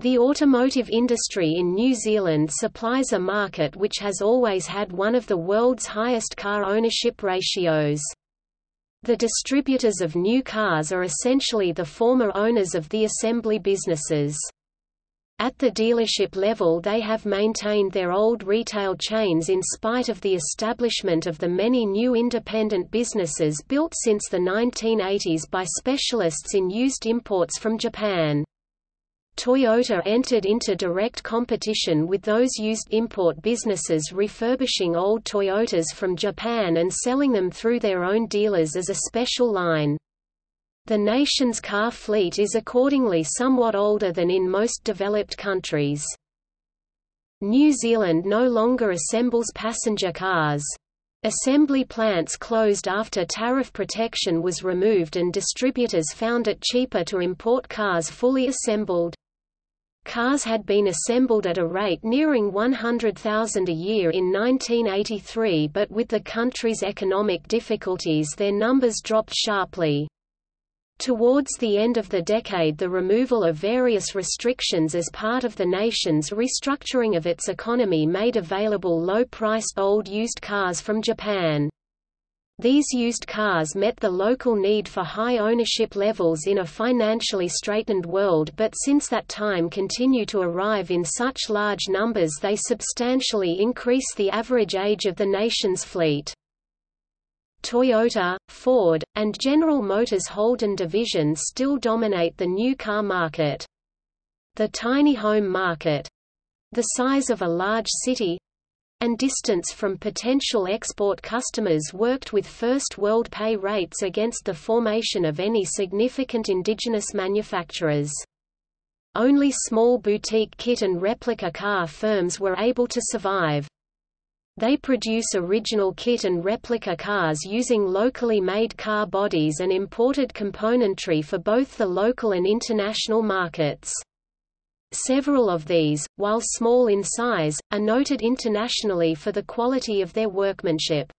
The automotive industry in New Zealand supplies a market which has always had one of the world's highest car ownership ratios. The distributors of new cars are essentially the former owners of the assembly businesses. At the dealership level they have maintained their old retail chains in spite of the establishment of the many new independent businesses built since the 1980s by specialists in used imports from Japan. Toyota entered into direct competition with those used import businesses refurbishing old Toyotas from Japan and selling them through their own dealers as a special line. The nation's car fleet is accordingly somewhat older than in most developed countries. New Zealand no longer assembles passenger cars. Assembly plants closed after tariff protection was removed and distributors found it cheaper to import cars fully assembled. Cars had been assembled at a rate nearing 100,000 a year in 1983 but with the country's economic difficulties their numbers dropped sharply. Towards the end of the decade the removal of various restrictions as part of the nation's restructuring of its economy made available low-priced old used cars from Japan. These used cars met the local need for high ownership levels in a financially straitened world but since that time continue to arrive in such large numbers they substantially increase the average age of the nation's fleet. Toyota, Ford, and General Motors Holden division still dominate the new car market. The tiny home market—the size of a large city, and distance from potential export customers worked with first world pay rates against the formation of any significant indigenous manufacturers. Only small boutique kit and replica car firms were able to survive. They produce original kit and replica cars using locally made car bodies and imported componentry for both the local and international markets. Several of these, while small in size, are noted internationally for the quality of their workmanship.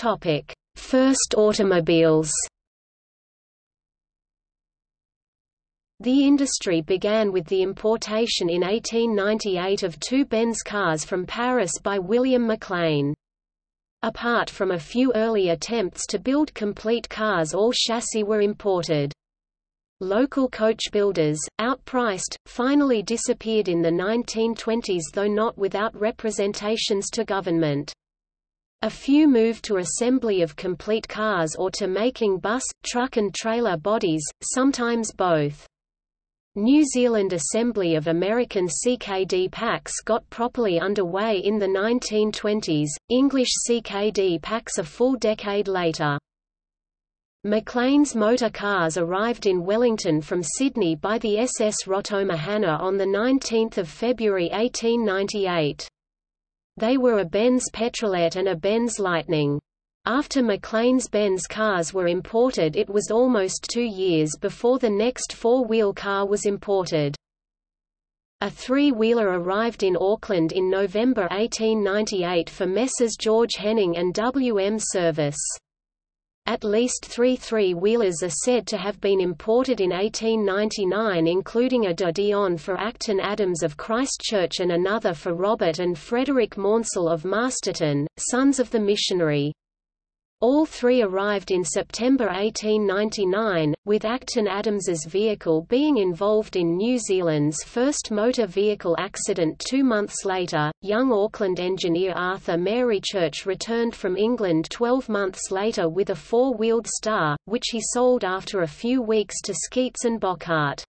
Topic: First automobiles. The industry began with the importation in 1898 of two Benz cars from Paris by William McLean. Apart from a few early attempts to build complete cars all chassis were imported. Local coach builders, outpriced, finally disappeared in the 1920s though not without representations to government. A few moved to assembly of complete cars or to making bus, truck and trailer bodies, sometimes both. New Zealand assembly of American CKD packs got properly underway in the 1920s, English CKD packs a full decade later. McLean's motor cars arrived in Wellington from Sydney by the SS Rotomahana on 19 February 1898. They were a Benz Petrolette and a Benz Lightning. After McLean's Benz cars were imported it was almost two years before the next four-wheel car was imported. A three-wheeler arrived in Auckland in November 1898 for Messrs George Henning and W. M. Service. At least three three-wheelers are said to have been imported in 1899 including a de Dion for Acton Adams of Christchurch and another for Robert and Frederick Maunsell of Masterton, sons of the missionary. All three arrived in September 1899, with Acton Adams's vehicle being involved in New Zealand's first motor vehicle accident two months later. Young Auckland engineer Arthur Marychurch returned from England 12 months later with a four-wheeled Star, which he sold after a few weeks to Skeets and Bockhart.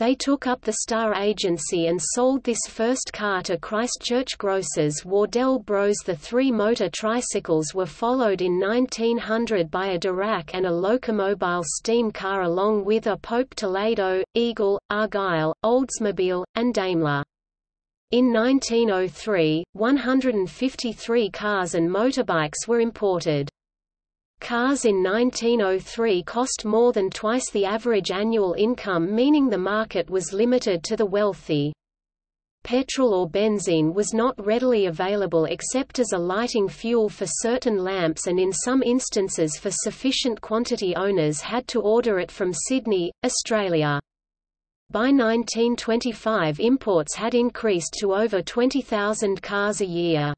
They took up the Star Agency and sold this first car to Christchurch grocers Wardell Bros. The three motor tricycles were followed in 1900 by a Darracq and a locomobile steam car along with a Pope Toledo, Eagle, Argyll, Oldsmobile, and Daimler. In 1903, 153 cars and motorbikes were imported. Cars in 1903 cost more than twice the average annual income meaning the market was limited to the wealthy. petrol or benzene was not readily available except as a lighting fuel for certain lamps and in some instances for sufficient quantity owners had to order it from Sydney, Australia. By 1925 imports had increased to over 20,000 cars a year.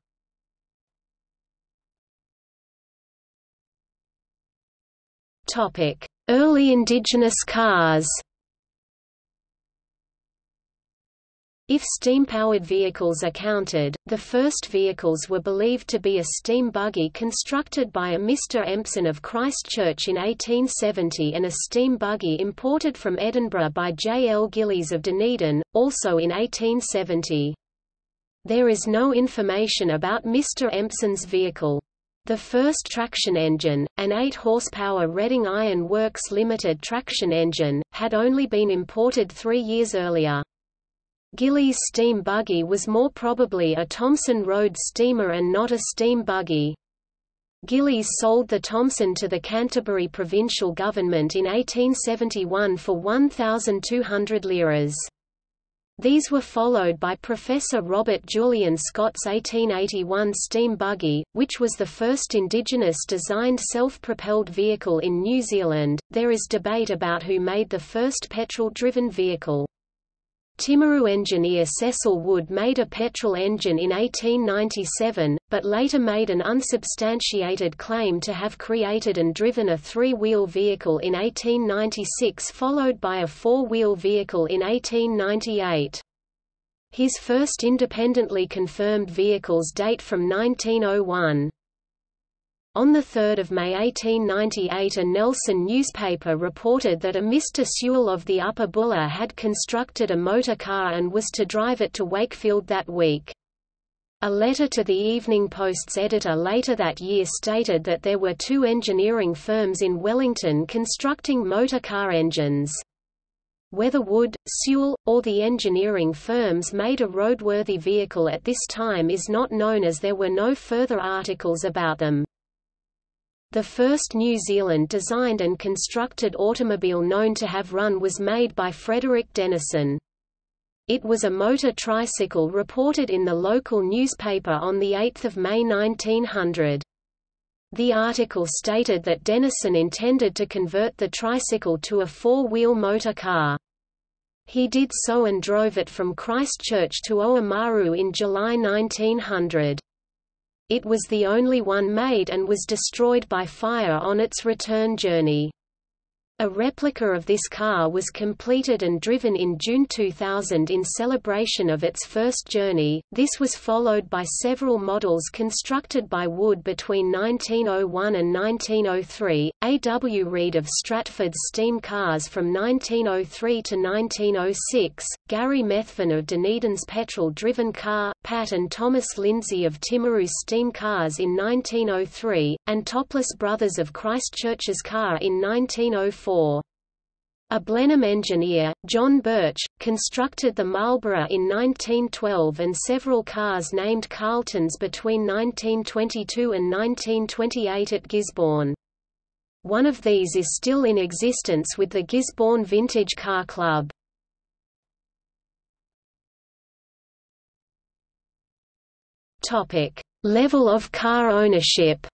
Early indigenous cars If steam-powered vehicles are counted, the first vehicles were believed to be a steam buggy constructed by a Mr. Empson of Christchurch in 1870 and a steam buggy imported from Edinburgh by J. L. Gillies of Dunedin, also in 1870. There is no information about Mr. Empson's vehicle. The first traction engine, an 8 horsepower Reading Iron Works Limited traction engine, had only been imported three years earlier. Gillies' steam buggy was more probably a Thomson Road steamer and not a steam buggy. Gillies sold the Thomson to the Canterbury provincial government in 1871 for 1,200 liras. These were followed by Professor Robert Julian Scott's 1881 steam buggy, which was the first indigenous designed self-propelled vehicle in New Zealand. There is debate about who made the first petrol-driven vehicle. Timaru engineer Cecil Wood made a petrol engine in 1897, but later made an unsubstantiated claim to have created and driven a three-wheel vehicle in 1896 followed by a four-wheel vehicle in 1898. His first independently confirmed vehicles date from 1901. On 3 May 1898 a Nelson newspaper reported that a Mr. Sewell of the Upper Buller had constructed a motor car and was to drive it to Wakefield that week. A letter to the Evening Post's editor later that year stated that there were two engineering firms in Wellington constructing motor car engines. Whether Wood, Sewell, or the engineering firms made a roadworthy vehicle at this time is not known as there were no further articles about them. The first New Zealand-designed and constructed automobile known to have run was made by Frederick Denison. It was a motor tricycle reported in the local newspaper on 8 May 1900. The article stated that Denison intended to convert the tricycle to a four-wheel motor car. He did so and drove it from Christchurch to Oamaru in July 1900. It was the only one made and was destroyed by fire on its return journey. A replica of this car was completed and driven in June 2000 in celebration of its first journey. This was followed by several models constructed by Wood between 1901 and 1903. A. W. Reed of Stratford's steam cars from 1903 to 1906, Gary Methven of Dunedin's petrol-driven car, Pat and Thomas Lindsay of Timaru's steam cars in 1903, and Topless Brothers of Christchurch's car in 1904 a Blenheim engineer, John Birch, constructed the Marlborough in 1912 and several cars named Carltons between 1922 and 1928 at Gisborne. One of these is still in existence with the Gisborne Vintage Car Club. Level of car ownership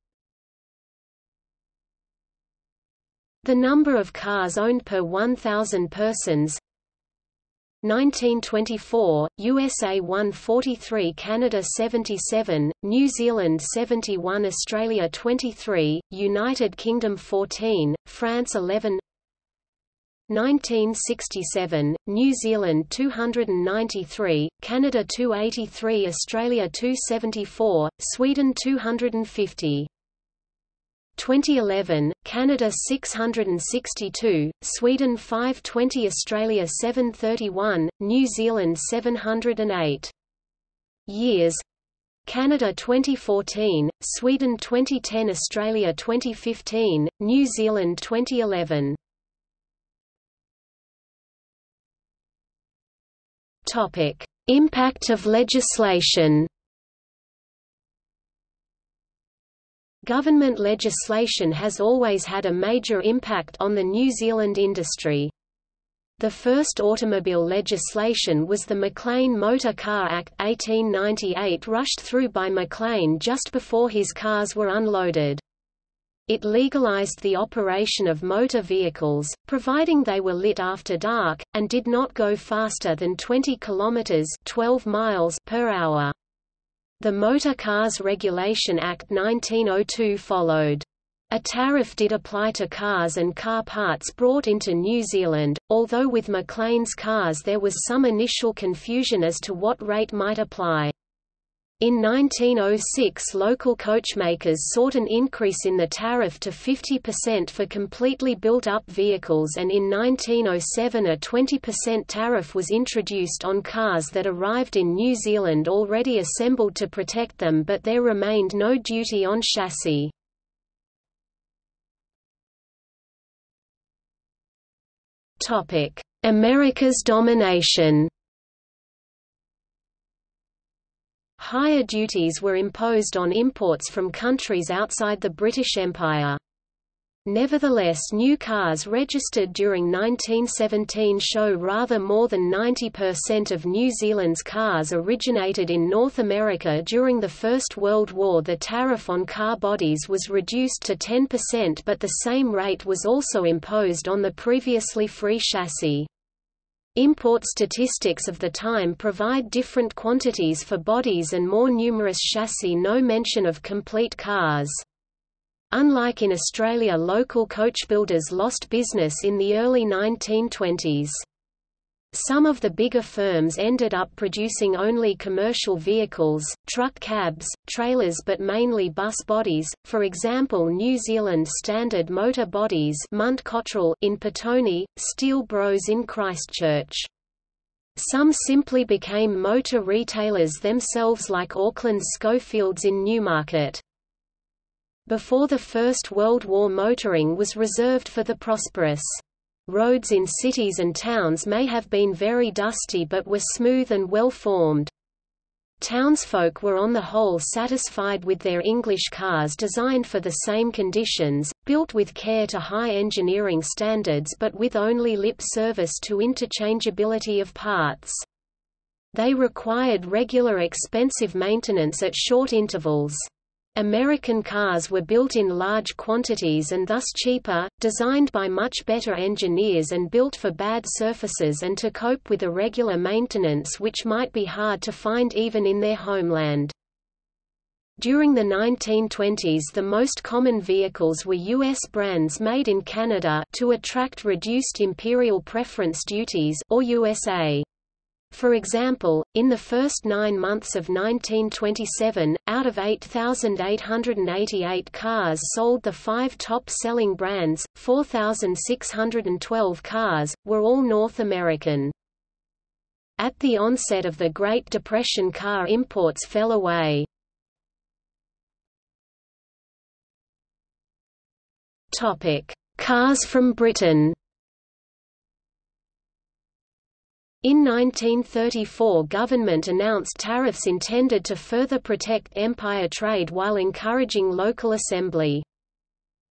The number of cars owned per 1,000 persons. 1924, USA 143 Canada 77, New Zealand 71 Australia 23, United Kingdom 14, France 11 1967, New Zealand 293, Canada 283 Australia 274, Sweden 250 2011, Canada 662, Sweden 520 Australia 731, New Zealand 708. Years Canada 2014, Sweden 2010 Australia 2015, New Zealand 2011 Topic: Impact of legislation Government legislation has always had a major impact on the New Zealand industry. The first automobile legislation was the McLean Motor Car Act 1898 rushed through by McLean just before his cars were unloaded. It legalized the operation of motor vehicles, providing they were lit after dark, and did not go faster than 20 km 12 miles per hour. The Motor Cars Regulation Act 1902 followed. A tariff did apply to cars and car parts brought into New Zealand, although with McLean's cars there was some initial confusion as to what rate might apply. In 1906 local coachmakers sought an increase in the tariff to 50% for completely built-up vehicles and in 1907 a 20% tariff was introduced on cars that arrived in New Zealand already assembled to protect them but there remained no duty on chassis. America's domination Higher duties were imposed on imports from countries outside the British Empire. Nevertheless new cars registered during 1917 show rather more than 90% of New Zealand's cars originated in North America during the First World War the tariff on car bodies was reduced to 10% but the same rate was also imposed on the previously free chassis. Import statistics of the time provide different quantities for bodies and more numerous chassis no mention of complete cars. Unlike in Australia local coach builders lost business in the early 1920s. Some of the bigger firms ended up producing only commercial vehicles, truck cabs, trailers but mainly bus bodies, for example New Zealand Standard Motor Bodies in Petone, Steel Bros in Christchurch. Some simply became motor retailers themselves like Auckland's Schofields in Newmarket. Before the First World War motoring was reserved for the prosperous. Roads in cities and towns may have been very dusty but were smooth and well formed. Townsfolk were on the whole satisfied with their English cars designed for the same conditions, built with care to high engineering standards but with only lip service to interchangeability of parts. They required regular expensive maintenance at short intervals. American cars were built in large quantities and thus cheaper, designed by much better engineers and built for bad surfaces and to cope with irregular maintenance which might be hard to find even in their homeland. During the 1920s the most common vehicles were U.S. brands made in Canada to attract reduced imperial preference duties or USA. For example, in the first nine months of 1927, out of 8,888 cars sold the five top-selling brands, 4,612 cars, were all North American. At the onset of the Great Depression car imports fell away. Cars from Britain In 1934 government announced tariffs intended to further protect empire trade while encouraging local assembly.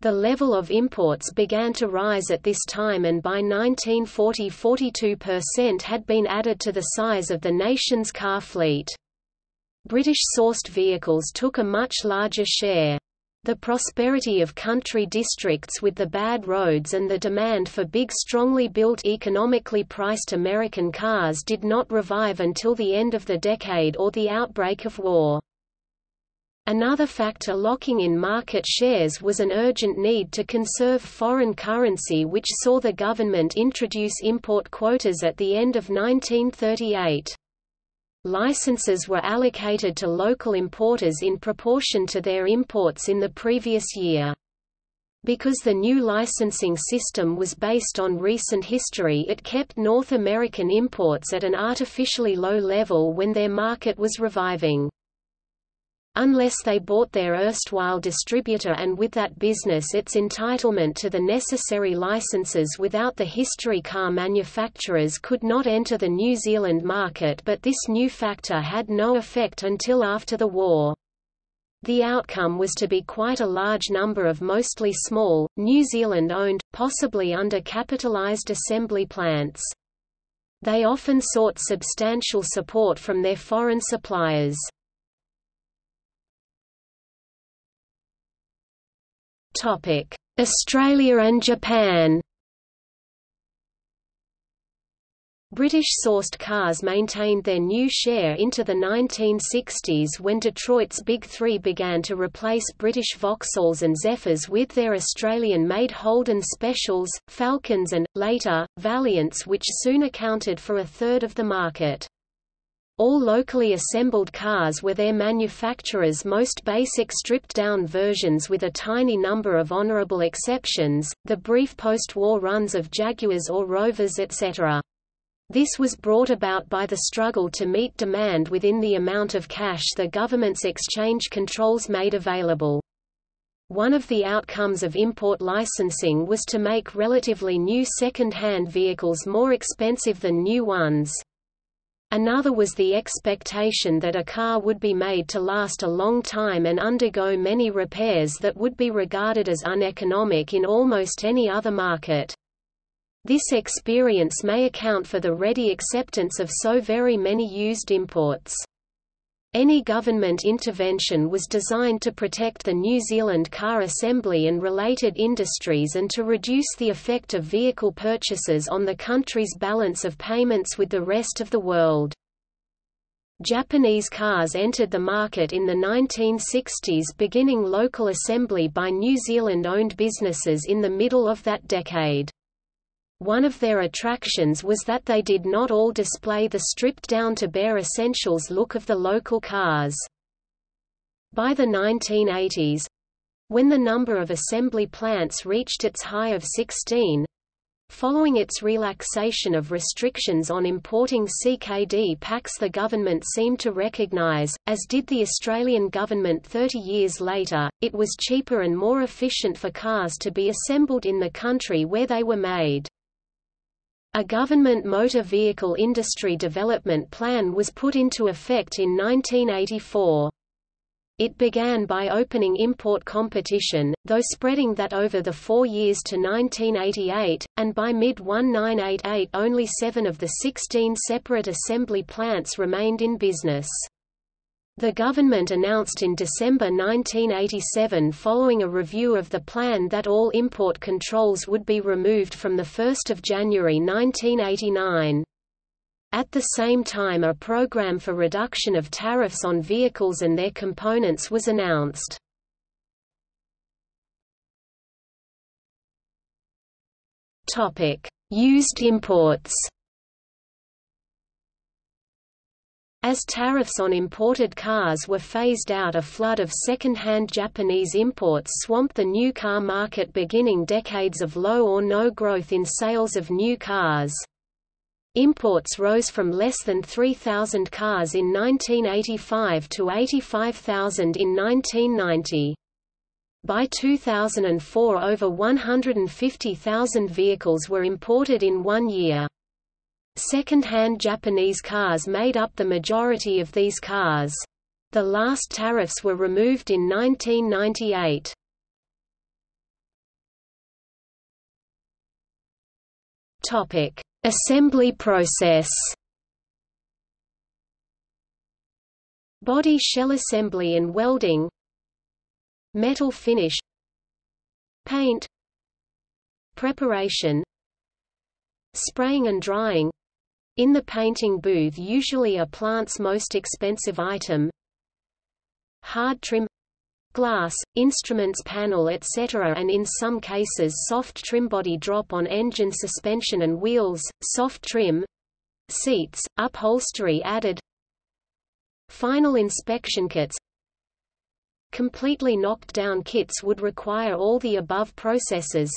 The level of imports began to rise at this time and by 1940 42% had been added to the size of the nation's car fleet. British-sourced vehicles took a much larger share. The prosperity of country districts with the bad roads and the demand for big strongly built economically priced American cars did not revive until the end of the decade or the outbreak of war. Another factor locking in market shares was an urgent need to conserve foreign currency which saw the government introduce import quotas at the end of 1938. Licenses were allocated to local importers in proportion to their imports in the previous year. Because the new licensing system was based on recent history it kept North American imports at an artificially low level when their market was reviving unless they bought their erstwhile distributor and with that business its entitlement to the necessary licenses without the history car manufacturers could not enter the New Zealand market but this new factor had no effect until after the war. The outcome was to be quite a large number of mostly small, New Zealand-owned, possibly under-capitalized assembly plants. They often sought substantial support from their foreign suppliers. Australia and Japan British-sourced cars maintained their new share into the 1960s when Detroit's Big Three began to replace British Vauxhalls and Zephyrs with their Australian-made Holden Specials, Falcons and, later, Valiants which soon accounted for a third of the market. All locally assembled cars were their manufacturer's most basic stripped-down versions with a tiny number of honourable exceptions, the brief post-war runs of Jaguars or Rovers etc. This was brought about by the struggle to meet demand within the amount of cash the government's exchange controls made available. One of the outcomes of import licensing was to make relatively new second-hand vehicles more expensive than new ones. Another was the expectation that a car would be made to last a long time and undergo many repairs that would be regarded as uneconomic in almost any other market. This experience may account for the ready acceptance of so very many used imports. Any government intervention was designed to protect the New Zealand car assembly and related industries and to reduce the effect of vehicle purchases on the country's balance of payments with the rest of the world. Japanese cars entered the market in the 1960s beginning local assembly by New Zealand-owned businesses in the middle of that decade. One of their attractions was that they did not all display the stripped-down to bare essentials look of the local cars. By the 1980s—when the number of assembly plants reached its high of 16, Following its relaxation of restrictions on importing CKD packs the government seemed to recognise, as did the Australian government 30 years later, it was cheaper and more efficient for cars to be assembled in the country where they were made. A government motor vehicle industry development plan was put into effect in 1984. It began by opening import competition, though spreading that over the four years to 1988, and by mid-1988 only seven of the 16 separate assembly plants remained in business. The government announced in December 1987 following a review of the plan that all import controls would be removed from 1 January 1989. At the same time a program for reduction of tariffs on vehicles and their components was announced. Used imports As tariffs on imported cars were phased out a flood of second-hand Japanese imports swamped the new car market beginning decades of low or no growth in sales of new cars. Imports rose from less than 3,000 cars in 1985 to 85,000 in 1990. By 2004 over 150,000 vehicles were imported in one year. Second-hand Japanese cars made up the majority of these cars. The last tariffs were removed in 1998. Topic: Assembly process. Body shell assembly and welding. Metal finish. Paint. Preparation. Spraying and drying in the painting booth usually a plant's most expensive item hard trim glass, instruments panel etc. and in some cases soft trim body drop on engine suspension and wheels, soft trim seats, upholstery added Final inspection kits Completely knocked down kits would require all the above processes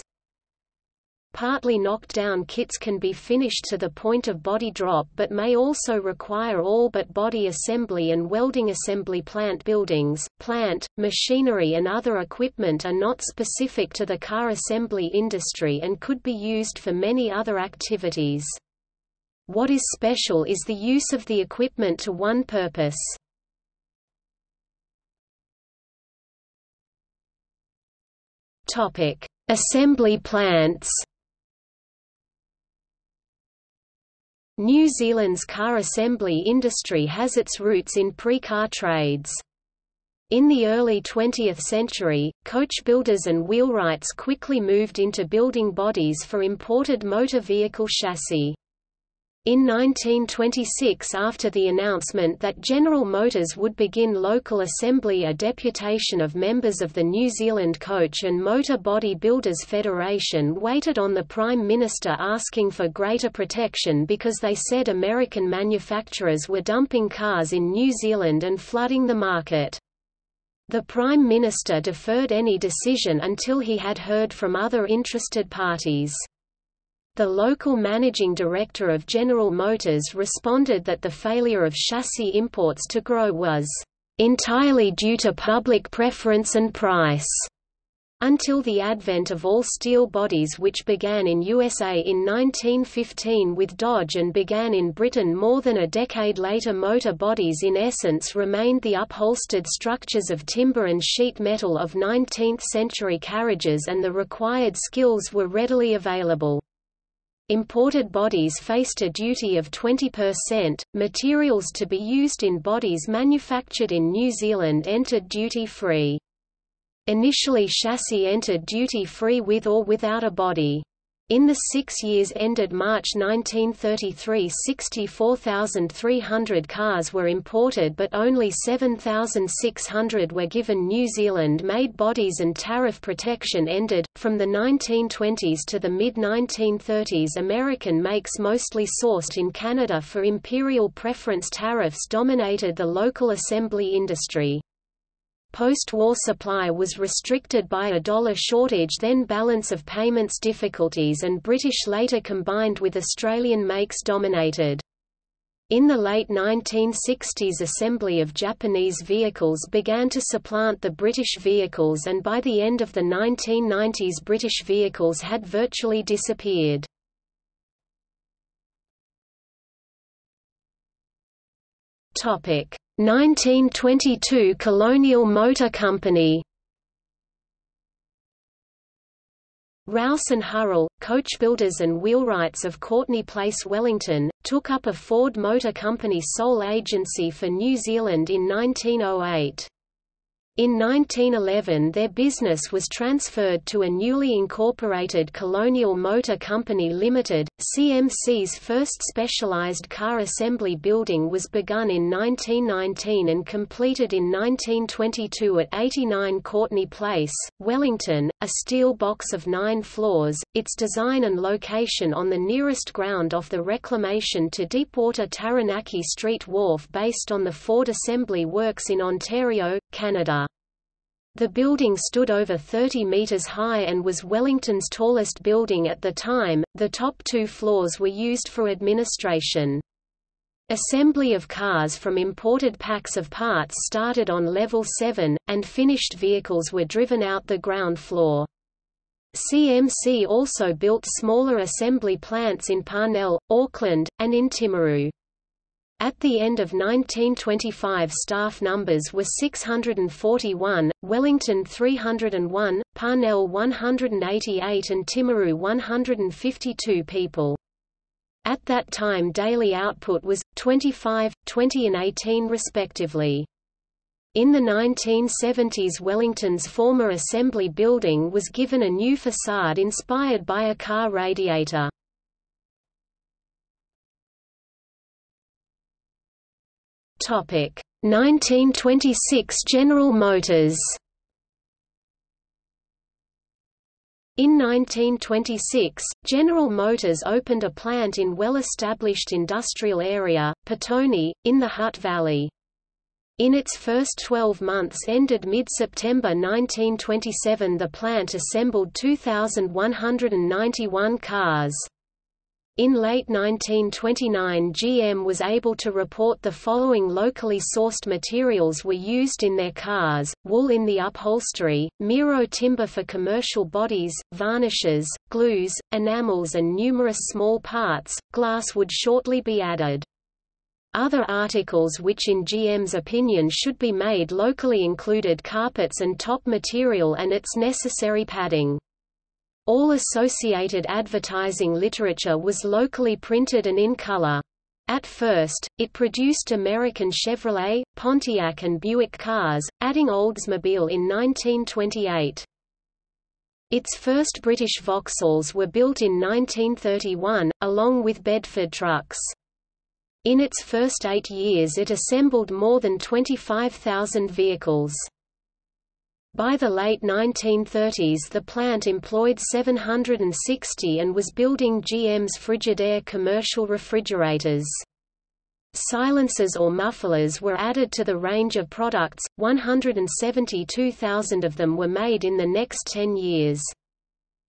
Partly knocked down kits can be finished to the point of body drop but may also require all but body assembly and welding assembly plant buildings, plant, machinery and other equipment are not specific to the car assembly industry and could be used for many other activities. What is special is the use of the equipment to one purpose. Topic: Assembly plants. New Zealand's car assembly industry has its roots in pre-car trades. In the early 20th century, coach builders and wheelwrights quickly moved into building bodies for imported motor vehicle chassis. In 1926 after the announcement that General Motors would begin local assembly a deputation of members of the New Zealand Coach and Motor Body Builders Federation waited on the Prime Minister asking for greater protection because they said American manufacturers were dumping cars in New Zealand and flooding the market. The Prime Minister deferred any decision until he had heard from other interested parties. The local managing director of General Motors responded that the failure of chassis imports to grow was entirely due to public preference and price. Until the advent of all-steel bodies which began in USA in 1915 with Dodge and began in Britain more than a decade later motor bodies in essence remained the upholstered structures of timber and sheet metal of 19th-century carriages and the required skills were readily available. Imported bodies faced a duty of 20%. Materials to be used in bodies manufactured in New Zealand entered duty free. Initially chassis entered duty-free with or without a body. In the six years ended March 1933 64,300 cars were imported but only 7,600 were given New Zealand-made bodies and tariff protection ended. From the 1920s to the mid-1930s American makes mostly sourced in Canada for imperial preference tariffs dominated the local assembly industry. Post-war supply was restricted by a dollar shortage then balance of payments difficulties and British later combined with Australian makes dominated. In the late 1960s assembly of Japanese vehicles began to supplant the British vehicles and by the end of the 1990s British vehicles had virtually disappeared. Topic 1922 Colonial Motor Company Rouse and Hurrell, coach builders and wheelwrights of Courtney Place Wellington, took up a Ford Motor Company sole agency for New Zealand in 1908. In 1911 their business was transferred to a newly incorporated Colonial Motor Company Limited. CMC's first specialized car assembly building was begun in 1919 and completed in 1922 at 89 Courtney Place, Wellington, a steel box of nine floors, its design and location on the nearest ground off the reclamation to Deepwater Taranaki Street Wharf based on the Ford Assembly Works in Ontario, Canada. The building stood over 30 meters high and was Wellington's tallest building at the time. The top two floors were used for administration. Assembly of cars from imported packs of parts started on level 7, and finished vehicles were driven out the ground floor. CMC also built smaller assembly plants in Parnell, Auckland, and in Timaru. At the end of 1925 staff numbers were 641, Wellington 301, Parnell 188 and Timaru 152 people. At that time daily output was, 25, 20 and 18 respectively. In the 1970s Wellington's former assembly building was given a new facade inspired by a car radiator. Topic 1926 General Motors In 1926, General Motors opened a plant in well-established industrial area, Petone, in the Hutt Valley. In its first 12 months ended mid-September 1927 the plant assembled 2,191 cars. In late 1929 GM was able to report the following locally sourced materials were used in their cars, wool in the upholstery, Miro timber for commercial bodies, varnishes, glues, enamels and numerous small parts, glass would shortly be added. Other articles which in GM's opinion should be made locally included carpets and top material and its necessary padding. All associated advertising literature was locally printed and in color. At first, it produced American Chevrolet, Pontiac and Buick cars, adding Oldsmobile in 1928. Its first British Vauxhalls were built in 1931, along with Bedford trucks. In its first eight years it assembled more than 25,000 vehicles. By the late 1930s the plant employed 760 and was building GM's Frigidaire commercial refrigerators. Silencers or mufflers were added to the range of products, 172,000 of them were made in the next 10 years.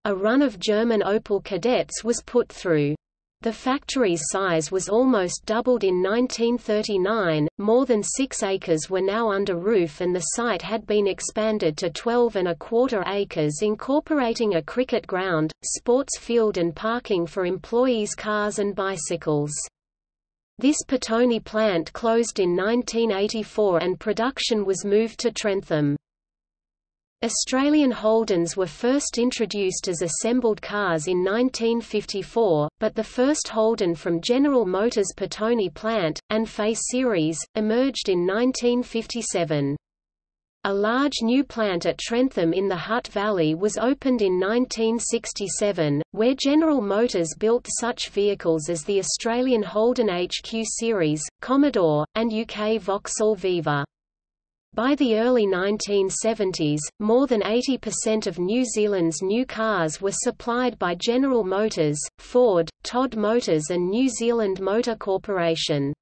A run of German Opel Kadetts was put through. The factory's size was almost doubled in 1939, more than six acres were now under roof and the site had been expanded to 12 and a quarter acres incorporating a cricket ground, sports field and parking for employees' cars and bicycles. This Petone plant closed in 1984 and production was moved to Trentham. Australian Holdens were first introduced as assembled cars in 1954, but the first Holden from General Motors' Petone plant, and FE series, emerged in 1957. A large new plant at Trentham in the Hutt Valley was opened in 1967, where General Motors built such vehicles as the Australian Holden HQ series, Commodore, and UK Vauxhall Viva. By the early 1970s, more than 80% of New Zealand's new cars were supplied by General Motors, Ford, Todd Motors and New Zealand Motor Corporation.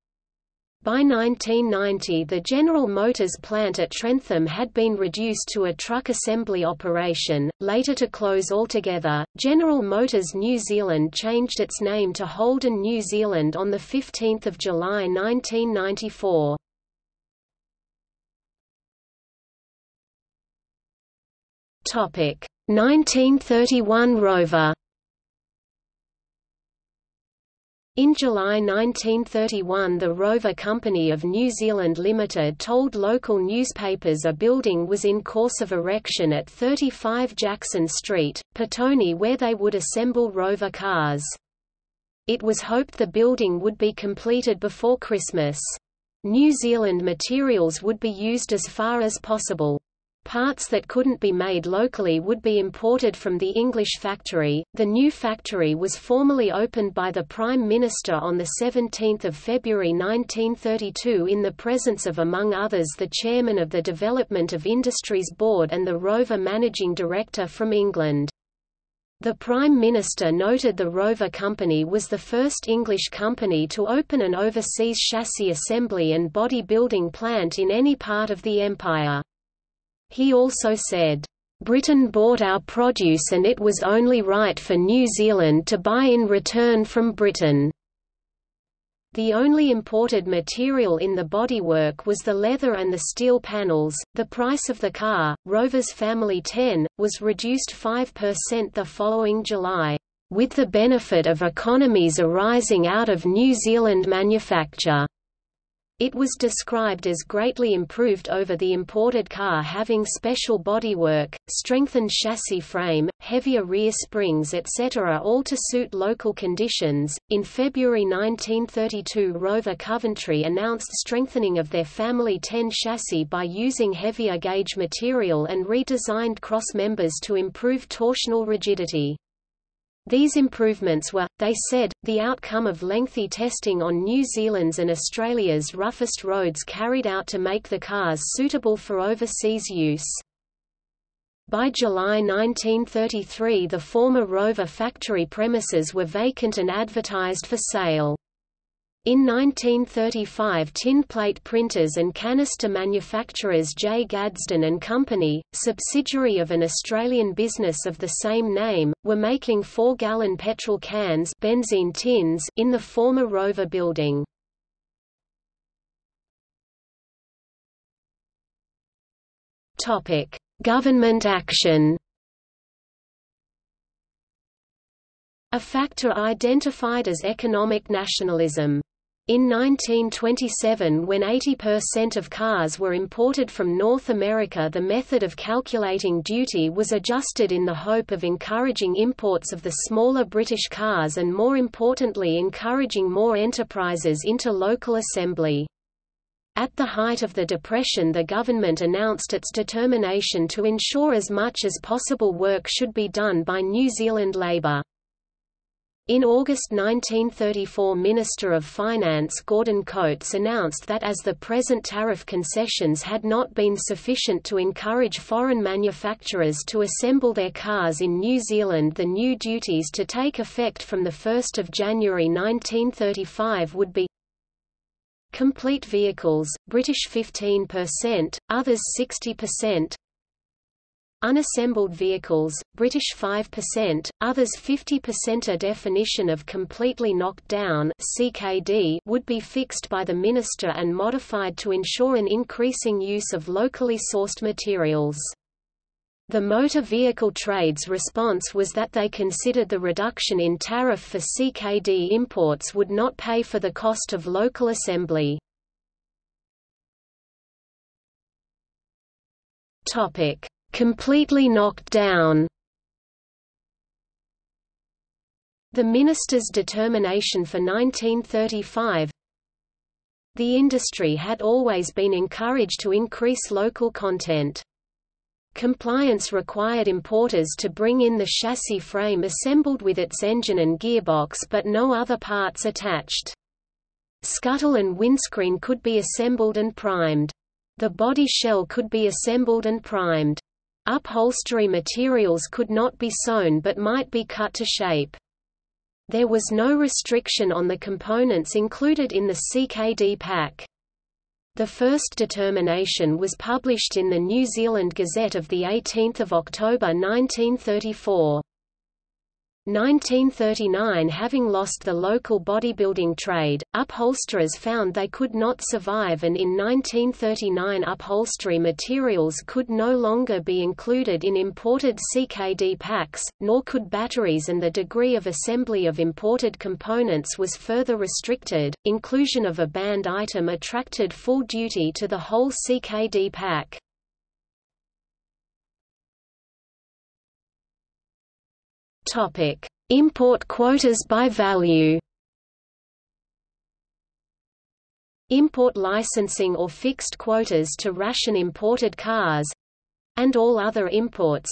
By 1990 the General Motors plant at Trentham had been reduced to a truck assembly operation, later to close altogether. General Motors New Zealand changed its name to Holden New Zealand on 15 July 1994. Topic 1931 Rover In July 1931 the Rover Company of New Zealand Limited told local newspapers a building was in course of erection at 35 Jackson Street, Petone where they would assemble Rover cars. It was hoped the building would be completed before Christmas. New Zealand materials would be used as far as possible. Parts that couldn't be made locally would be imported from the English factory. The new factory was formally opened by the Prime Minister on 17 February 1932 in the presence of among others the Chairman of the Development of Industries Board and the Rover Managing Director from England. The Prime Minister noted the Rover Company was the first English company to open an overseas chassis assembly and body building plant in any part of the empire. He also said, Britain bought our produce and it was only right for New Zealand to buy in return from Britain. The only imported material in the bodywork was the leather and the steel panels. The price of the car, Rover's Family 10, was reduced 5% the following July, with the benefit of economies arising out of New Zealand manufacture. It was described as greatly improved over the imported car having special bodywork, strengthened chassis frame, heavier rear springs etc. all to suit local conditions. In February 1932 Rover Coventry announced strengthening of their Family 10 chassis by using heavier gauge material and redesigned cross members to improve torsional rigidity. These improvements were, they said, the outcome of lengthy testing on New Zealand's and Australia's roughest roads carried out to make the cars suitable for overseas use. By July 1933 the former Rover factory premises were vacant and advertised for sale. In 1935 tin plate printers and canister manufacturers J. Gadsden and Company, subsidiary of an Australian business of the same name, were making 4-gallon petrol cans benzene tins in the former Rover building. Government action A factor identified as economic nationalism In 1927 when 80% of cars were imported from North America the method of calculating duty was adjusted in the hope of encouraging imports of the smaller British cars and more importantly encouraging more enterprises into local assembly. At the height of the Depression the government announced its determination to ensure as much as possible work should be done by New Zealand labour. In August 1934 Minister of Finance Gordon Coates announced that as the present tariff concessions had not been sufficient to encourage foreign manufacturers to assemble their cars in New Zealand the new duties to take effect from 1 January 1935 would be Complete vehicles, British 15%, others 60%, Unassembled vehicles, British 5%, others 50% A definition of completely knocked down CKD would be fixed by the minister and modified to ensure an increasing use of locally sourced materials. The motor vehicle trade's response was that they considered the reduction in tariff for CKD imports would not pay for the cost of local assembly. Topic: completely knocked down. The minister's determination for 1935 The industry had always been encouraged to increase local content. Compliance required importers to bring in the chassis frame assembled with its engine and gearbox but no other parts attached. Scuttle and windscreen could be assembled and primed. The body shell could be assembled and primed. Upholstery materials could not be sewn but might be cut to shape. There was no restriction on the components included in the CKD pack. The first determination was published in the New Zealand Gazette of 18 October 1934. 1939 Having lost the local bodybuilding trade, upholsterers found they could not survive and in 1939 upholstery materials could no longer be included in imported CKD packs, nor could batteries and the degree of assembly of imported components was further restricted. Inclusion of a banned item attracted full duty to the whole CKD pack. Topic: Import quotas by value. Import licensing or fixed quotas to ration imported cars and all other imports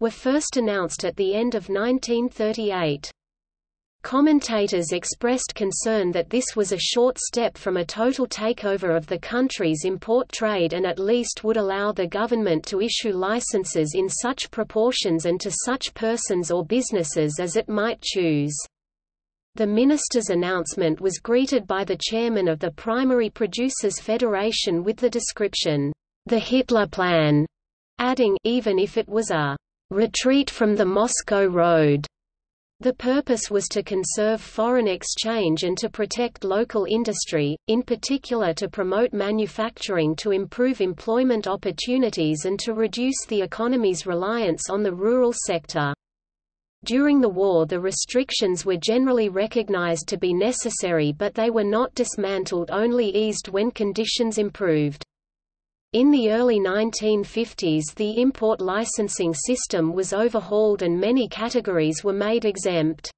were first announced at the end of 1938. Commentators expressed concern that this was a short step from a total takeover of the country's import trade and at least would allow the government to issue licenses in such proportions and to such persons or businesses as it might choose. The minister's announcement was greeted by the chairman of the Primary Producers Federation with the description, "...the Hitler Plan", adding, even if it was a "...retreat from the Moscow Road." The purpose was to conserve foreign exchange and to protect local industry, in particular to promote manufacturing to improve employment opportunities and to reduce the economy's reliance on the rural sector. During the war the restrictions were generally recognized to be necessary but they were not dismantled only eased when conditions improved. In the early 1950s the import licensing system was overhauled and many categories were made exempt.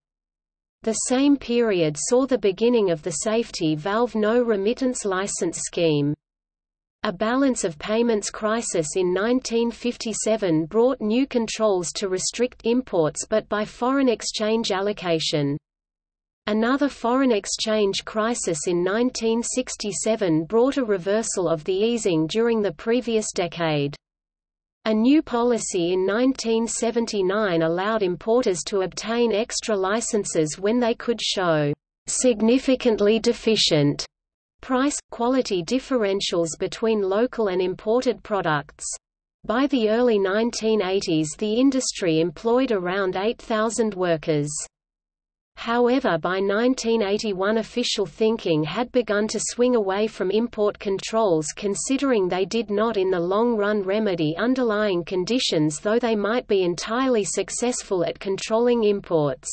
The same period saw the beginning of the safety valve no remittance license scheme. A balance of payments crisis in 1957 brought new controls to restrict imports but by foreign exchange allocation. Another foreign exchange crisis in 1967 brought a reversal of the easing during the previous decade. A new policy in 1979 allowed importers to obtain extra licenses when they could show significantly deficient price-quality differentials between local and imported products. By the early 1980s the industry employed around 8,000 workers. However by 1981 official thinking had begun to swing away from import controls considering they did not in the long run remedy underlying conditions though they might be entirely successful at controlling imports.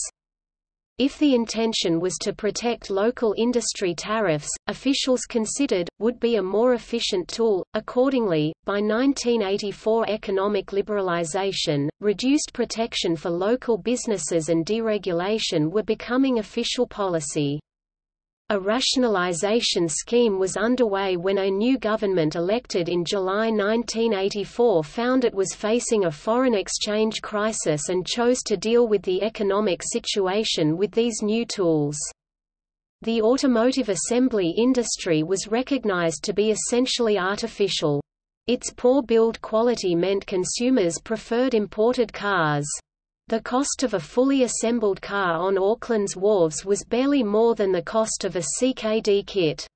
If the intention was to protect local industry tariffs, officials considered, would be a more efficient tool. Accordingly, by 1984 economic liberalization, reduced protection for local businesses and deregulation were becoming official policy. A rationalization scheme was underway when a new government elected in July 1984 found it was facing a foreign exchange crisis and chose to deal with the economic situation with these new tools. The automotive assembly industry was recognized to be essentially artificial. Its poor build quality meant consumers preferred imported cars. The cost of a fully assembled car on Auckland's wharves was barely more than the cost of a CKD kit.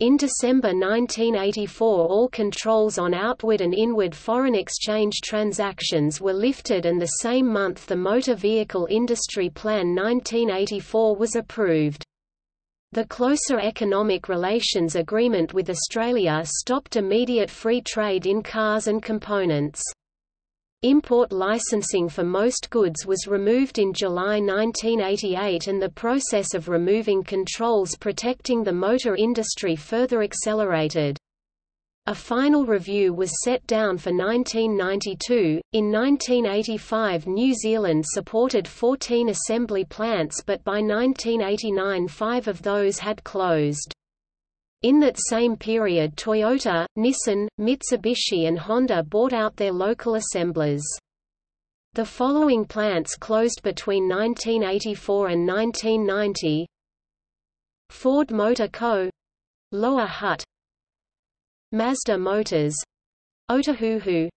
In December 1984 all controls on outward and inward foreign exchange transactions were lifted and the same month the Motor Vehicle Industry Plan 1984 was approved. The closer economic relations agreement with Australia stopped immediate free trade in cars and components. Import licensing for most goods was removed in July 1988 and the process of removing controls protecting the motor industry further accelerated. A final review was set down for 1992. In 1985, New Zealand supported 14 assembly plants, but by 1989, five of those had closed. In that same period Toyota, Nissan, Mitsubishi and Honda bought out their local assemblers. The following plants closed between 1984 and 1990 Ford Motor Co. Lower Hutt Mazda Motors Otahuhu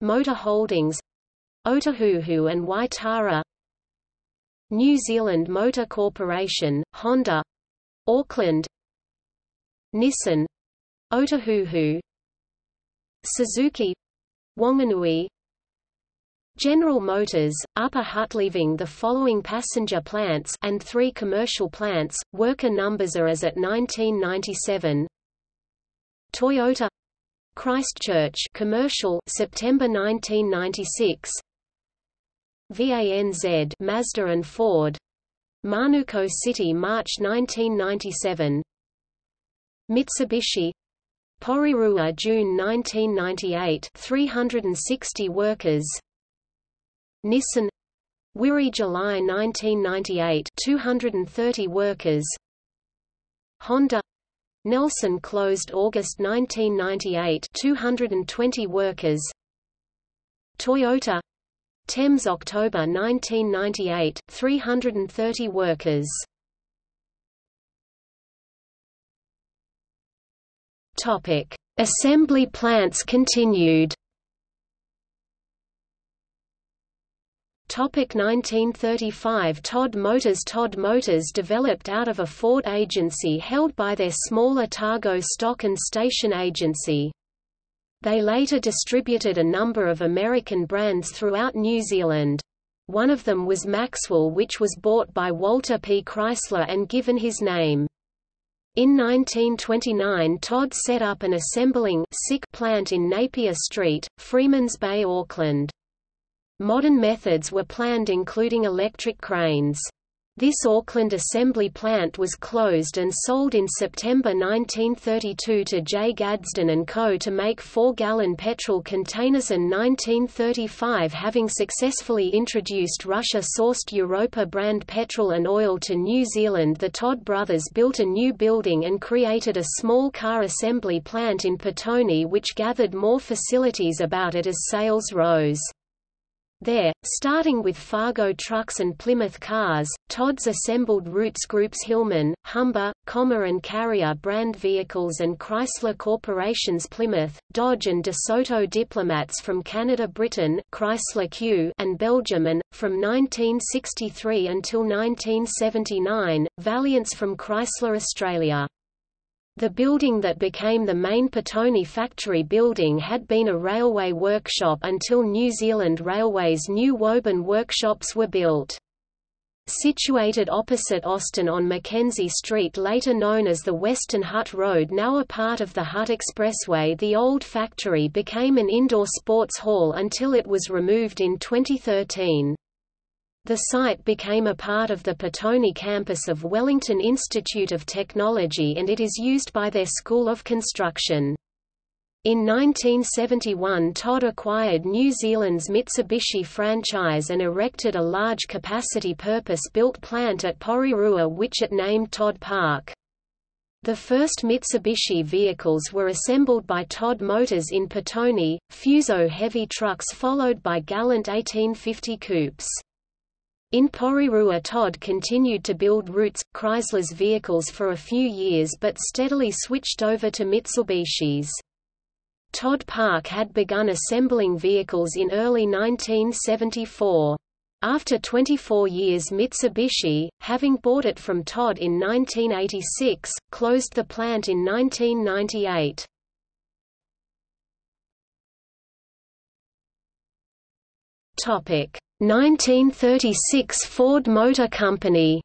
Motor Holdings Otahuhu and Waitara New Zealand Motor Corporation, Honda Auckland Nissan Otahuhu Suzuki Wanganui. General Motors, Upper Hutt leaving the following passenger plants and three commercial plants, worker numbers are as at 1997 Toyota Christchurch commercial September 1996 VANZ Mazda and Ford. Manukau City March 1997 Mitsubishi Porirua June 1998 360 workers. Nissan Wiri July 1998 230 workers. Honda Nelson closed August 1998 220 workers. Toyota Thames October 1998 330 workers Topic: Assembly plants continued. Topic 1935 Todd Motors Todd Motors developed out of a Ford agency held by their smaller Otago Stock and Station Agency. They later distributed a number of American brands throughout New Zealand. One of them was Maxwell which was bought by Walter P. Chrysler and given his name. In 1929 Todd set up an assembling sick plant in Napier Street, Freemans Bay Auckland. Modern methods were planned including electric cranes. This Auckland assembly plant was closed and sold in September 1932 to J. Gadsden & Co. to make 4-gallon petrol containers and 1935 having successfully introduced Russia-sourced Europa brand petrol and oil to New Zealand the Todd brothers built a new building and created a small car assembly plant in Petone which gathered more facilities about it as sales rose. There, starting with Fargo trucks and Plymouth cars, Todd's assembled Rootes Group's Hillman, Humber, Commer and Karrier brand vehicles and Chrysler Corporation's Plymouth, Dodge and DeSoto diplomats from Canada Britain Chrysler Q and Belgium and, from 1963 until 1979, Valiants from Chrysler Australia. The building that became the main Petone factory building had been a railway workshop until New Zealand Railways new Woburn workshops were built. Situated opposite Austin on Mackenzie Street later known as the Western Hutt Road now a part of the Hutt Expressway the old factory became an indoor sports hall until it was removed in 2013. The site became a part of the Petone campus of Wellington Institute of Technology and it is used by their School of Construction. In 1971 Todd acquired New Zealand's Mitsubishi franchise and erected a large capacity purpose-built plant at Porirua which it named Todd Park. The first Mitsubishi vehicles were assembled by Todd Motors in Petone, Fuso heavy trucks followed by Galant 1850 coupes. In Porirua Todd continued to build Rootes, Chrysler's vehicles for a few years but steadily switched over to Mitsubishi's. Todd Park had begun assembling vehicles in early 1974. After 24 years Mitsubishi, having bought it from Todd in 1986, closed the plant in 1998. 1936 Ford Motor Company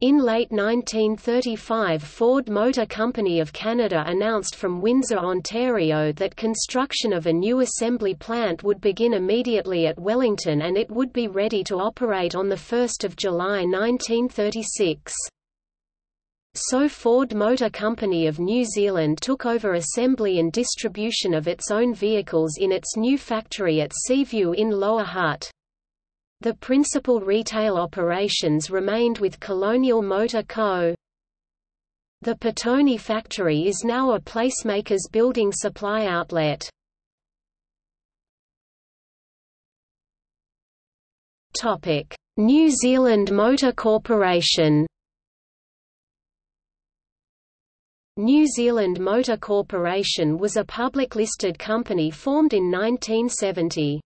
In late 1935 Ford Motor Company of Canada announced from Windsor, Ontario that construction of a new assembly plant would begin immediately at Wellington and it would be ready to operate on 1 July 1936. So Ford Motor Company of New Zealand took over assembly and distribution of its own vehicles in its new factory at Seaview in Lower Hutt. The principal retail operations remained with Colonial Motor Co. The Petone factory is now a PlaceMakers building supply outlet. New Zealand Motor Corporation New Zealand Motor Corporation was a public listed company formed in 1970.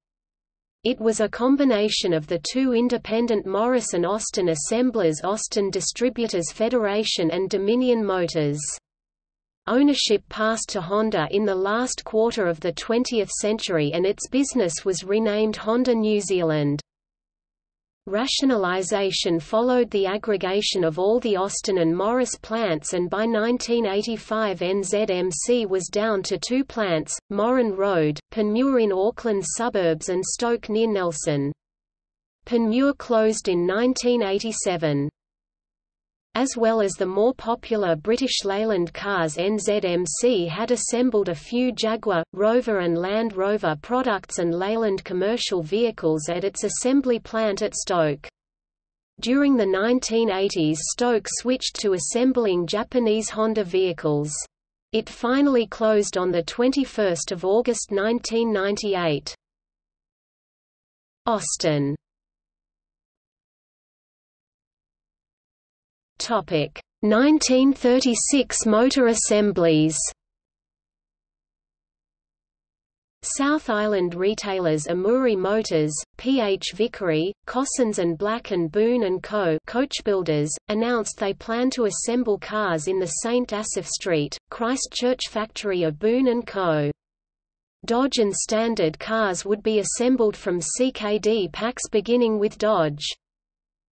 It was a combination of the two independent Morris and Austin assemblers Austin Distributors Federation and Dominion Motors. Ownership passed to Honda in the last quarter of the 20th century and its business was renamed Honda New Zealand. Rationalization followed the aggregation of all the Austin and Morris plants and by 1985 NZMC was down to two plants, Moran Road, Panmure in Auckland suburbs and Stoke near Nelson. Panmure closed in 1987 as well as the more popular British Leyland cars NZMC had assembled a few Jaguar, Rover and Land Rover products and Leyland commercial vehicles at its assembly plant at Stoke. During the 1980s Stoke switched to assembling Japanese Honda vehicles. It finally closed on 21 August 1998. Austin Topic 1936 motor assemblies. South Island retailers Amuri Motors, P.H. Vickery, Cossens and Black and Boone and Co. coachbuilders, announced they plan to assemble cars in the St. Asaph Street, Christchurch factory of Boone and Co. Dodge and Standard cars would be assembled from CKD packs beginning with Dodge.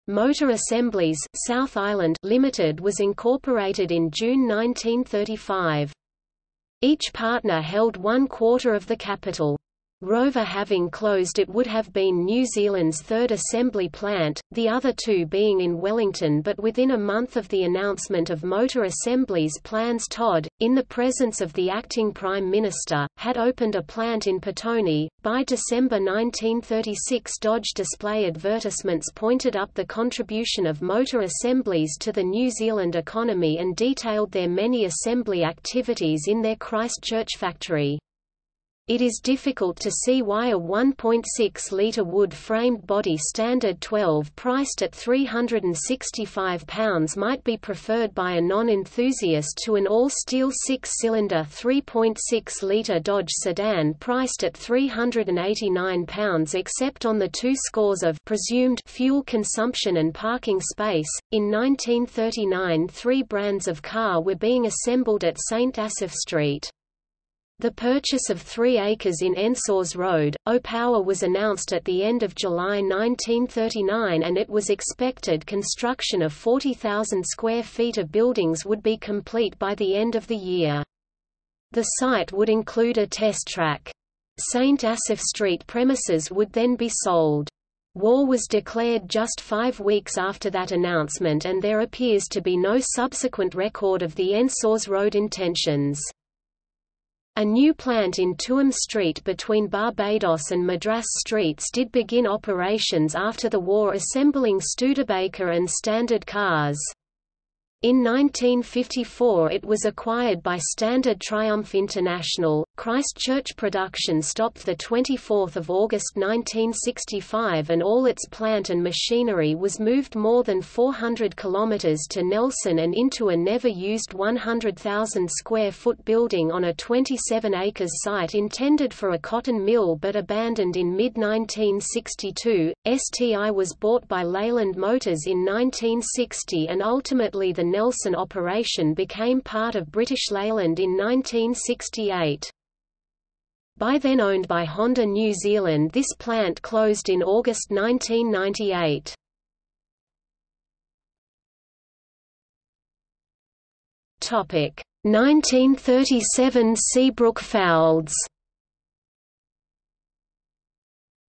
Motor Assemblies South Island Limited was incorporated in June 1935. Each partner held one quarter of the capital. Rover having closed it would have been New Zealand's third assembly plant, the other two being in Wellington but within a month of the announcement of Motor Assembly's plans Todd, in the presence of the acting Prime Minister, had opened a plant in Petone. By December 1936 Dodge display advertisements pointed up the contribution of motor assemblies to the New Zealand economy and detailed their many assembly activities in their Christchurch factory. It is difficult to see why a 1.6-litre wood-framed body Standard 12 priced at £365 might be preferred by a non-enthusiast to an all-steel six-cylinder 3.6-litre Dodge sedan priced at £389 except on the two scores of presumed fuel consumption and parking space. In 1939 three brands of car were being assembled at St. Asaph Street. The purchase of three acres in Ensors Road, Opawa was announced at the end of July 1939 and it was expected construction of 40,000 square feet of buildings would be complete by the end of the year. The site would include a test track. St. Asaph Street premises would then be sold. War was declared just five weeks after that announcement and there appears to be no subsequent record of the Ensors Road intentions. A new plant in Tuam Street between Barbadoes and Madras Streets did begin operations after the war assembling Studebaker and Standard cars. In 1954 it was acquired by Standard Triumph International. Christchurch production stopped 24 August 1965 and all its plant and machinery was moved more than 400 kilometres to Nelson and into a never-used 100,000 square foot building on a 27 acres site intended for a cotton mill but abandoned in mid-1962. STI was bought by Leyland Motors in 1960 and ultimately the Nelson operation became part of British Leyland in 1968. By then owned by Honda New Zealand this plant closed in August 1998. Topic 1937 Seabrook Fowlds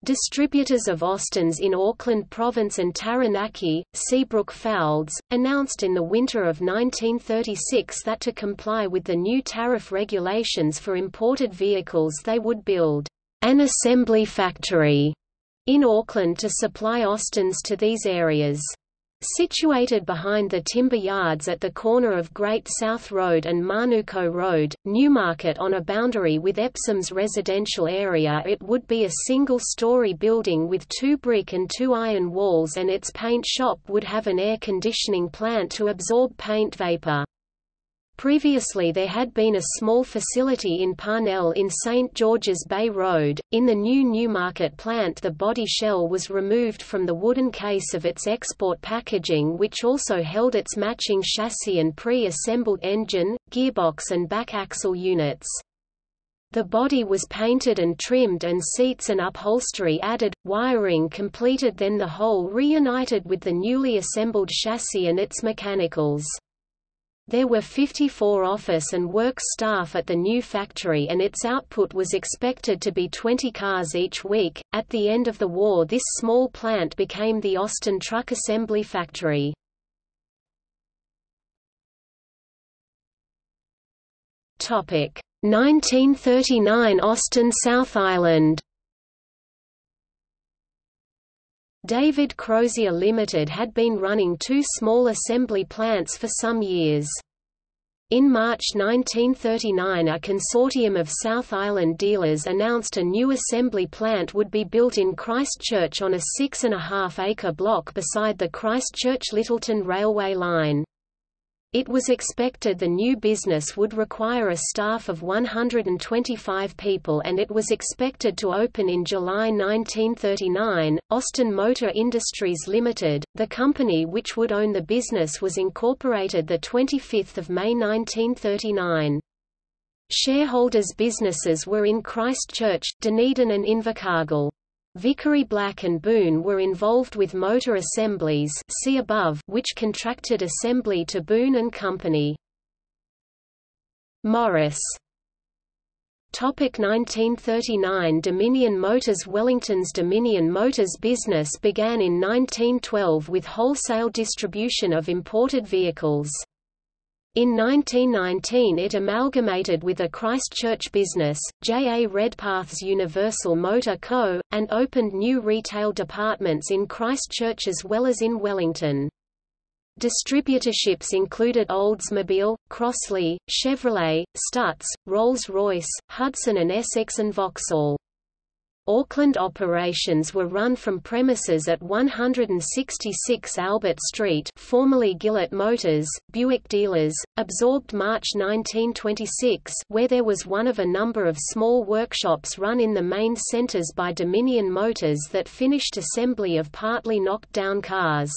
Distributors of Austins in Auckland Province and Taranaki, Seabrook Fowlds, announced in the winter of 1936 that to comply with the new tariff regulations for imported vehicles they would build an assembly factory in Auckland to supply Austins to these areas. Situated behind the timber yards at the corner of Great South Road and Manukau Road, Newmarket on a boundary with Epsom's residential area it would be a single-story building with two brick and two iron walls and its paint shop would have an air conditioning plant to absorb paint vapor. Previously there had been a small facility in Parnell in St. George's Bay Road. In the new Newmarket plant the body shell was removed from the wooden case of its export packaging which also held its matching chassis and pre-assembled engine, gearbox and back axle units. The body was painted and trimmed and seats and upholstery added, wiring completed then the whole reunited with the newly assembled chassis and its mechanicals. There were 54 office and works staff at the new factory and its output was expected to be 20 cars each week. At the end of the war, this small plant became the Austin Truck Assembly Factory. Topic: 1939 Austin South Island. David Crozier Limited had been running two small assembly plants for some years. In March 1939 a consortium of South Island dealers announced a new assembly plant would be built in Christchurch on a six-and-a-half-acre block beside the Christchurch-Lyttelton railway line. It was expected the new business would require a staff of 125 people and it was expected to open in July 1939. Austin Motor Industries Limited, the company which would own the business was incorporated the 25th of May 1939. Shareholders' businesses were in Christchurch, Dunedin and Invercargill. Vickery Black and Boone were involved with motor assemblies see above, which contracted assembly to Boone and Company. Morris Topic 1939 Dominion Motors Wellington's Dominion Motors business began in 1912 with wholesale distribution of imported vehicles. In 1919 it amalgamated with a Christchurch business, J. A. Redpath's Universal Motor Co., and opened new retail departments in Christchurch as well as in Wellington. Distributorships included Oldsmobile, Crossley, Chevrolet, Stutz, Rolls-Royce, Hudson and Essex and Vauxhall. Auckland operations were run from premises at 166 Albert Street formerly Gillett Motors, Buick Dealers, absorbed March 1926 where there was one of a number of small workshops run in the main centres by Dominion Motors that finished assembly of partly knocked down cars.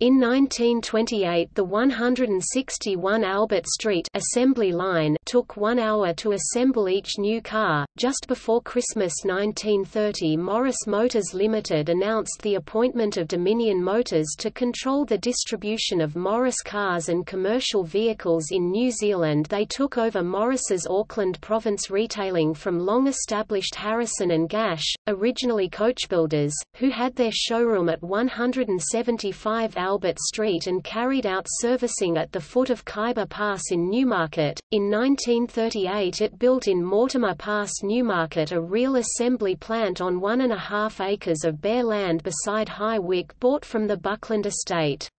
In 1928 the 161 Albert Street assembly line took one hour to assemble each new car. Just before Christmas 1930 Morris Motors Limited announced the appointment of Dominion Motors to control the distribution of Morris cars and commercial vehicles in New Zealand they took over Morris's Auckland province retailing from long-established Harrison and Gash, originally coachbuilders, who had their showroom at 175 Albert Albert Street and carried out servicing at the foot of Khyber Pass in Newmarket. In 1938 it built in Mortimer Pass Newmarket a real assembly plant on one and a half acres of bare land beside Highwic bought from the Buckland estate.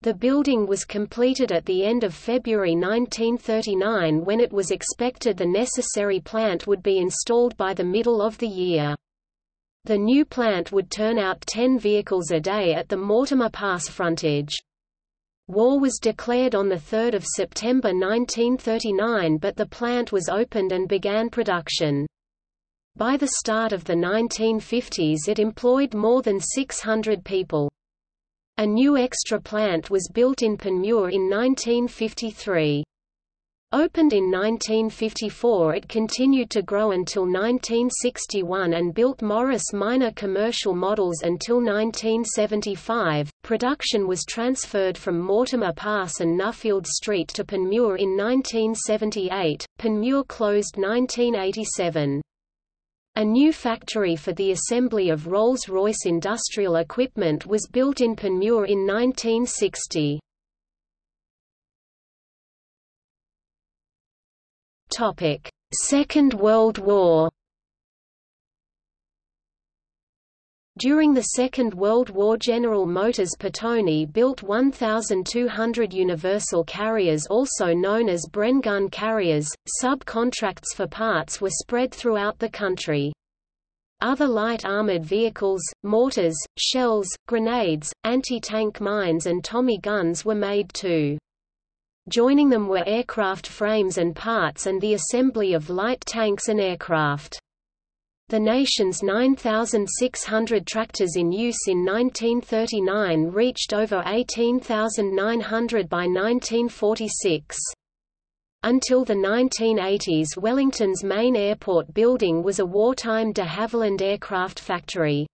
The building was completed at the end of February 1939 when it was expected the necessary plant would be installed by the middle of the year. The new plant would turn out 10 vehicles a day at the Mortimer Pass frontage. War was declared on 3 September 1939 but the plant was opened and began production. By the start of the 1950s it employed more than 600 people. A new extra plant was built in Panmure in 1953. Opened in 1954 it continued to grow until 1961 and built Morris minor commercial models until 1975. Production was transferred from Mortimer Pass and Nuffield Street to Panmure in 1978. Panmure closed 1987. A new factory for the assembly of Rolls-Royce industrial equipment was built in Panmure in 1960. Topic: Second World War. During the Second World War General Motors Petone built 1,200 Universal carriers also known as Bren gun carriers. Subcontracts for parts were spread throughout the country. Other light armored vehicles, mortars, shells, grenades, anti-tank mines and Tommy guns were made too. Joining them were aircraft frames and parts and the assembly of light tanks and aircraft. The nation's 9,600 tractors in use in 1939 reached over 18,900 by 1946. Until the 1980s Wellington's main airport building was a wartime de Havilland aircraft factory.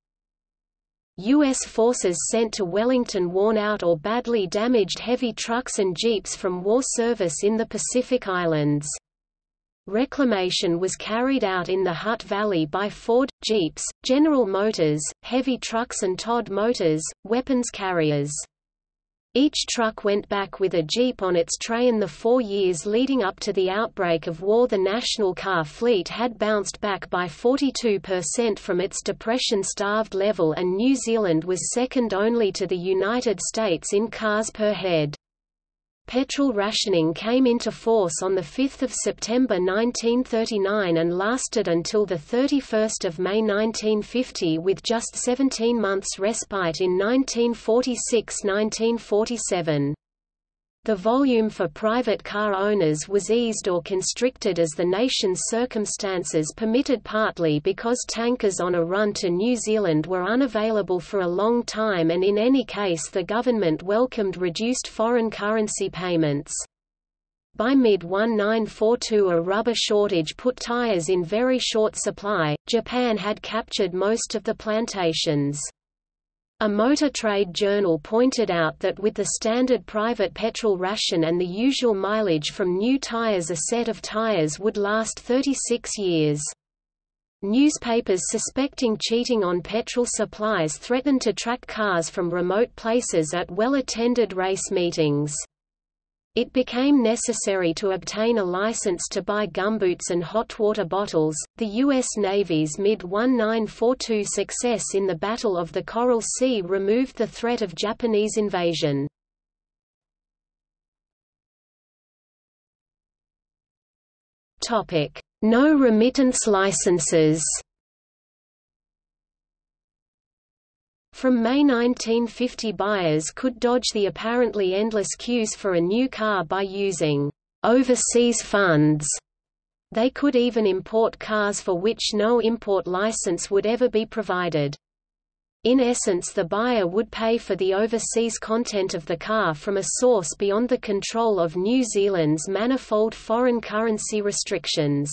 U.S. forces sent to Wellington worn-out or badly damaged heavy trucks and jeeps from war service in the Pacific Islands. Reclamation was carried out in the Hutt Valley by Ford, Jeeps, General Motors, heavy trucks and Todd Motors, weapons carriers. Each truck went back with a Jeep on its tray in the four years leading up to the outbreak of war the national car fleet had bounced back by 42% from its depression-starved level and New Zealand was second only to the United States in cars per head. Petrol rationing came into force on 5 September 1939 and lasted until 31 May 1950 with just 17 months respite in 1946–1947. The volume for private car owners was eased or constricted as the nation's circumstances permitted partly because tankers on a run to New Zealand were unavailable for a long time and in any case the government welcomed reduced foreign currency payments. By mid-1942 a rubber shortage put tires in very short supply, Japan had captured most of the plantations. A motor trade journal pointed out that with the standard private petrol ration and the usual mileage from new tires a set of tires would last 36 years. Newspapers suspecting cheating on petrol supplies threatened to track cars from remote places at well-attended race meetings. It became necessary to obtain a license to buy gumboots and hot water bottles. The U.S. Navy's mid 1942 success in the Battle of the Coral Sea removed the threat of Japanese invasion. No remittance licenses. From May 1950 buyers could dodge the apparently endless queues for a new car by using overseas funds. They could even import cars for which no import license would ever be provided. In essence the buyer would pay for the overseas content of the car from a source beyond the control of New Zealand's manifold foreign currency restrictions.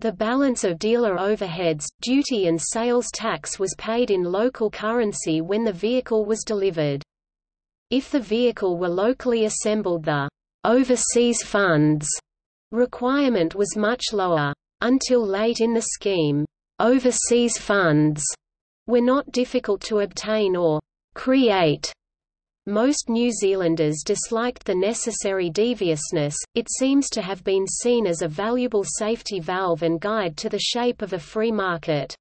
The balance of dealer overheads, duty and sales tax was paid in local currency when the vehicle was delivered. If the vehicle were locally assembled the overseas funds requirement was much lower. Until late in the scheme, overseas funds were not difficult to obtain or create. Most New Zealanders disliked the necessary deviousness, it seems to have been seen as a valuable safety valve and guide to the shape of a free market.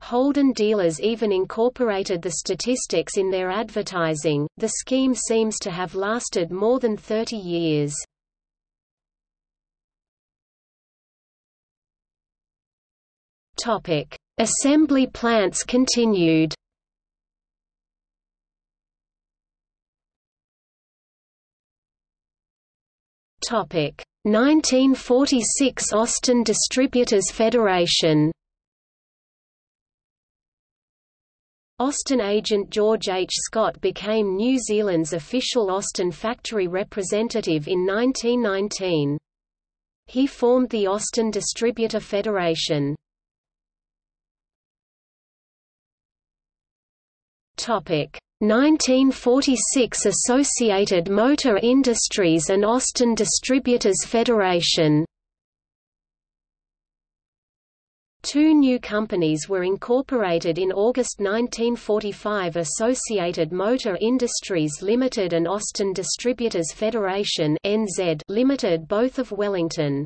Holden dealers even incorporated the statistics in their advertising. The scheme seems to have lasted more than 30 years. Topic: Assembly plants continued. Topic: 1946 Austin Distributors Federation. Austin agent George H. Scott became New Zealand's official Austin factory representative in 1919. He formed the Austin Distributor Federation. Topic 1946 Associated Motor Industries and Austin Distributors Federation Two new companies were incorporated in August 1945 Associated Motor Industries Limited and Austin Distributors Federation NZ Limited both of Wellington.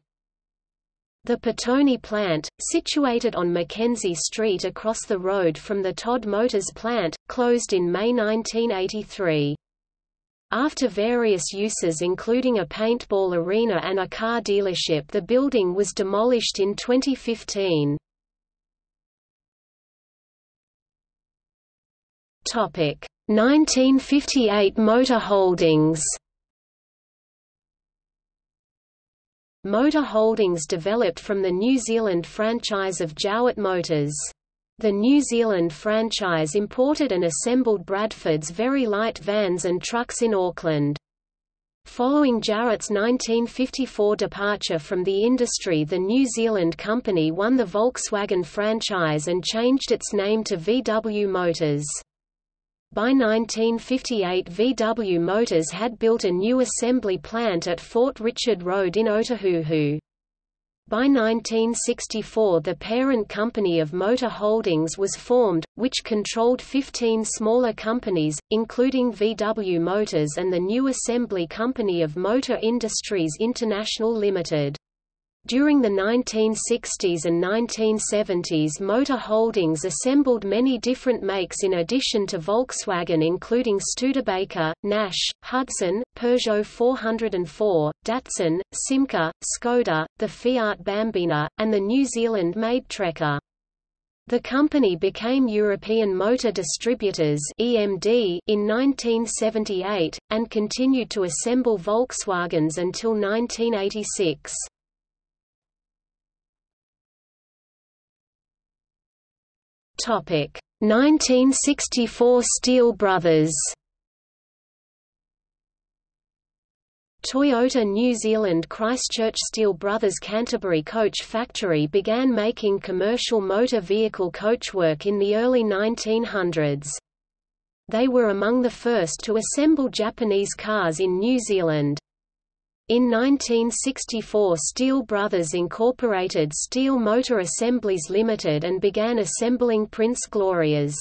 The Petone plant, situated on Mackenzie Street across the road from the Todd Motors plant, closed in May 1983. After various uses including a paintball arena and a car dealership the building was demolished in 2015. Topic 1958 Motor Holdings Motor Holdings developed from the New Zealand franchise of Jowett Motors. The New Zealand franchise imported and assembled Bradford's very light vans and trucks in Auckland. Following Jowett's 1954 departure from the industry the New Zealand company won the Volkswagen franchise and changed its name to VW Motors. By 1958 VW Motors had built a new assembly plant at Fort Richard Road in Otahuhu. By 1964 the parent company of Motor Holdings was formed, which controlled 15 smaller companies, including VW Motors and the new assembly company of Motor Industries International Limited. During the 1960s and 1970s Motor Holdings assembled many different makes in addition to Volkswagen including Studebaker, Nash, Hudson, Peugeot 404, Datsun, Simca, Skoda, the Fiat Bambina, and the New Zealand-made Trekker. The company became European Motor Distributors (EMD) in 1978 and continued to assemble Volkswagens until 1986. Topic 1964 Steel Brothers Toyota New Zealand Christchurch Steel Brothers Canterbury Coach Factory began making commercial motor vehicle coachwork in the early 1900s. They were among the first to assemble Japanese cars in New Zealand. In 1964 Steel Brothers incorporated Steel Motor Assemblies Limited and began assembling Prince Glorias.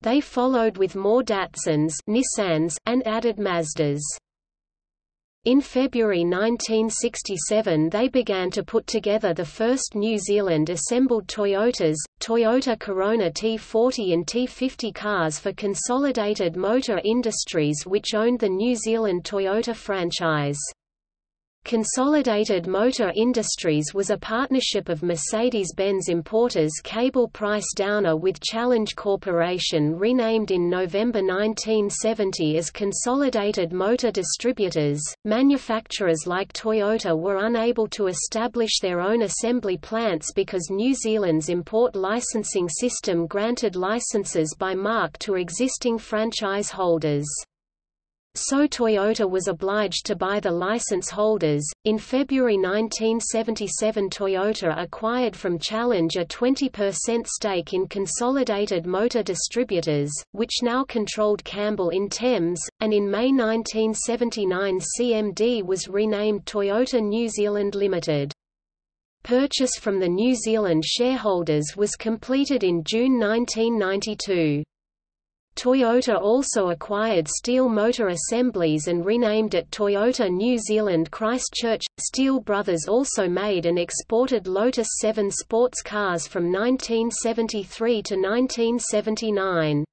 They followed with more Datsuns Nissans, and added Mazdas. In February 1967 they began to put together the first New Zealand assembled Toyotas, Toyota Corona T40 and T50 cars for Consolidated Motor Industries which owned the New Zealand Toyota franchise. Consolidated Motor Industries was a partnership of Mercedes-Benz importers Cable Price Downer with Challenge Corporation renamed in November 1970 as Consolidated Motor Distributors. Manufacturers like Toyota were unable to establish their own assembly plants because New Zealand's import licensing system granted licenses by mark to existing franchise holders so Toyota was obliged to buy the license holders. In February 1977, Toyota acquired from Challenge a 20% stake in Consolidated Motor Distributors, which now controlled Campbell in Thames, and in May 1979 CMD was renamed Toyota New Zealand Limited. Purchase from the New Zealand shareholders was completed in June 1992. Toyota also acquired Steel Motor Assemblies and renamed it Toyota New Zealand Christchurch. Steel Brothers also made and exported Lotus 7 sports cars from 1973 to 1979.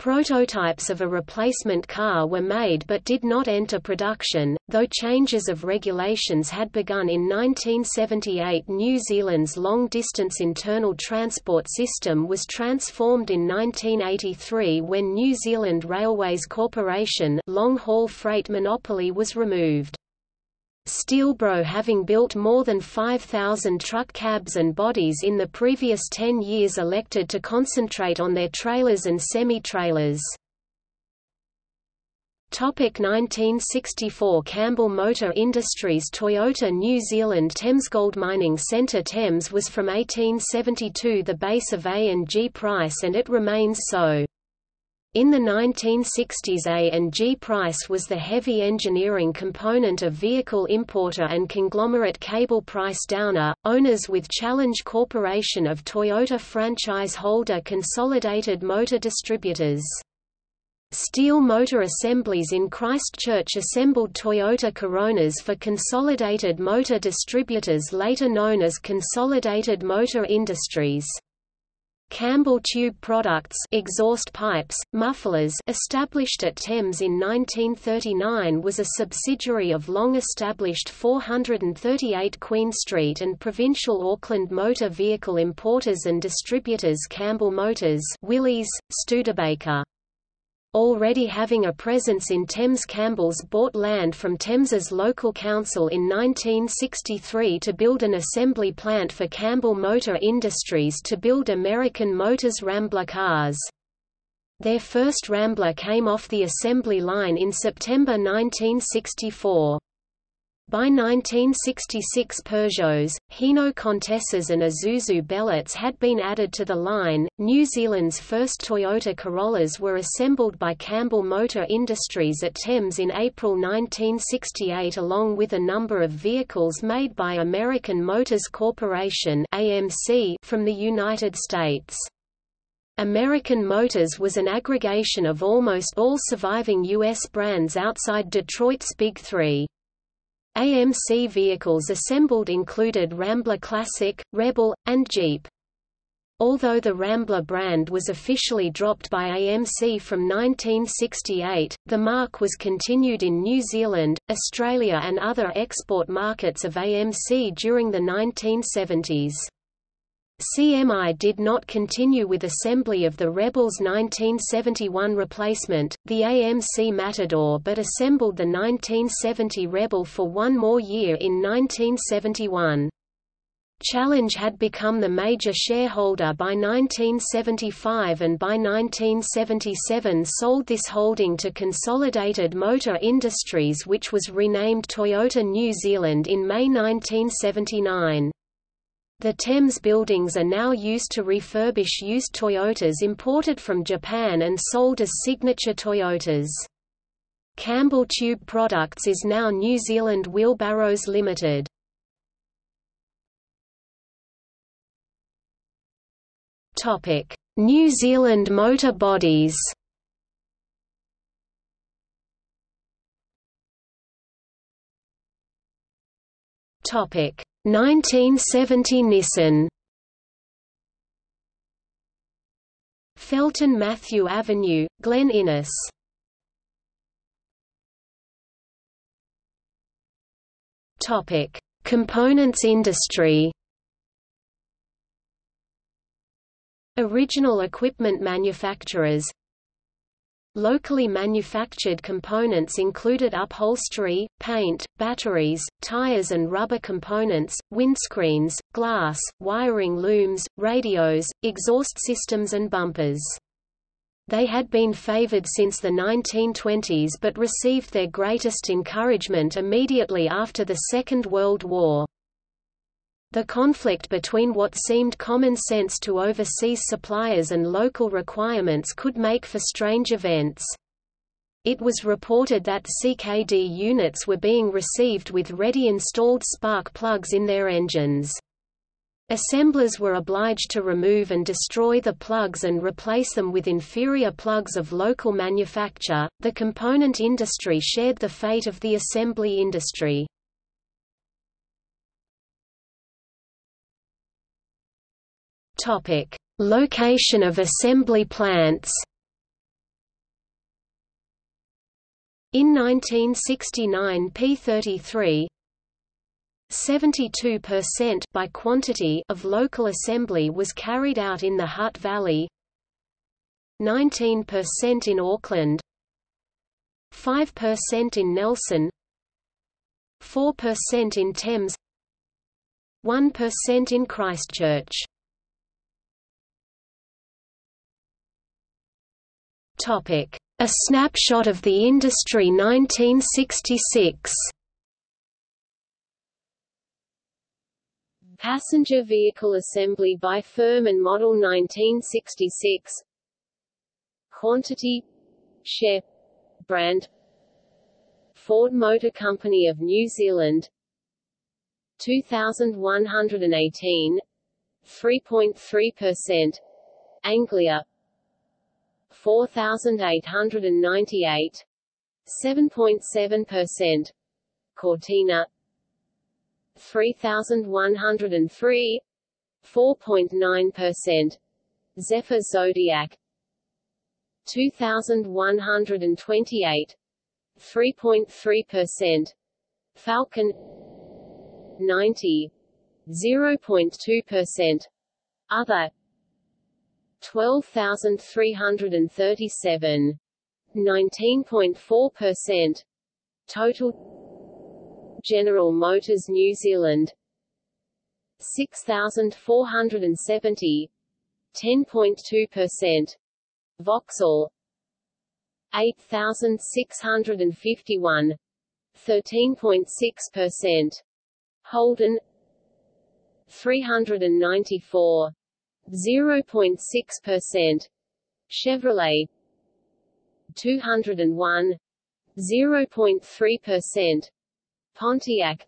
Prototypes of a replacement car were made but did not enter production, though changes of regulations had begun in 1978 New Zealand's long-distance internal transport system was transformed in 1983 when New Zealand Railways Corporation long-haul freight monopoly was removed. Steelbro having built more than 5,000 truck cabs and bodies in the previous 10 years elected to concentrate on their trailers and semi-trailers. 1964 Campbell Motor Industries Toyota New Zealand Thames Gold Mining Centre Thames was from 1872 the base of A&G Price and it remains so. In the 1960s A&G Price was the heavy engineering component of vehicle importer and conglomerate Cable Price Downer, owners with Challenge Corporation of Toyota franchise holder Consolidated Motor Distributors. Steel Motor Assemblies in Christchurch assembled Toyota Coronas for Consolidated Motor Distributors later known as Consolidated Motor Industries. Campbell Tube Products exhaust pipes, mufflers established at Thames in 1939 was a subsidiary of long-established 438 Queen Street and provincial Auckland motor vehicle importers and distributors Campbell Motors Willys, Studebaker. Already having a presence in Thames Campbell's bought land from Thames's local council in 1963 to build an assembly plant for Campbell Motor Industries to build American Motors Rambler cars. Their first Rambler came off the assembly line in September 1964. By 1966 Peugeots, Hino Contessas and Isuzu Bellets had been added to the line. New Zealand's first Toyota Corollas were assembled by Campbell Motor Industries at Thames in April 1968 along with a number of vehicles made by American Motors Corporation AMC from the United States. American Motors was an aggregation of almost all surviving U.S. brands outside Detroit's Big Three. AMC vehicles assembled included Rambler Classic, Rebel, and Jeep. Although the Rambler brand was officially dropped by AMC from 1968, the mark was continued in New Zealand, Australia and other export markets of AMC during the 1970s. CMI did not continue with assembly of the Rebel's 1971 replacement, the AMC Matador but assembled the 1970 Rebel for one more year in 1971. Challenge had become the major shareholder by 1975 and by 1977 sold this holding to Consolidated Motor Industries which was renamed Toyota New Zealand in May 1979. The Thames buildings are now used to refurbish used Toyotas imported from Japan and sold as signature Toyotas. Campbell Tube Products is now New Zealand Wheelbarrows Limited. Topic: New Zealand Motor Bodies Topic 1970 Nissan. Felton Mathew Avenue, Glen Innes. Topic: Components industry. Original equipment manufacturers Locally manufactured components included upholstery, paint, batteries, tires and rubber components, windscreens, glass, wiring looms, radios, exhaust systems and bumpers. They had been favored since the 1920s but received their greatest encouragement immediately after the Second World War. The conflict between what seemed common sense to overseas suppliers and local requirements could make for strange events. It was reported that CKD units were being received with ready installed spark plugs in their engines. Assemblers were obliged to remove and destroy the plugs and replace them with inferior plugs of local manufacture. The component industry shared the fate of the assembly industry. Topic: Location of assembly plants. In 1969 P33 72% by quantity of local assembly was carried out in the Hutt Valley 19% in Auckland 5% in Nelson 4% in Thames 1% in Christchurch Topic: A snapshot of the industry 1966. Passenger vehicle assembly by firm and model 1966 Quantity Share Brand. Ford Motor Company of New Zealand. 2118 3.3% Anglia 4898 7.7% Cortina. 3103 4.9% Zephyr Zodiac. 2128 3.3% Falcon. 90 0.2% Other 12,337. 19.4%. Total General Motors New Zealand. 6,470 10.2% Vauxhall. 8,651 13.6% Holden. 394 0.6%. Chevrolet 201 0.3%. Pontiac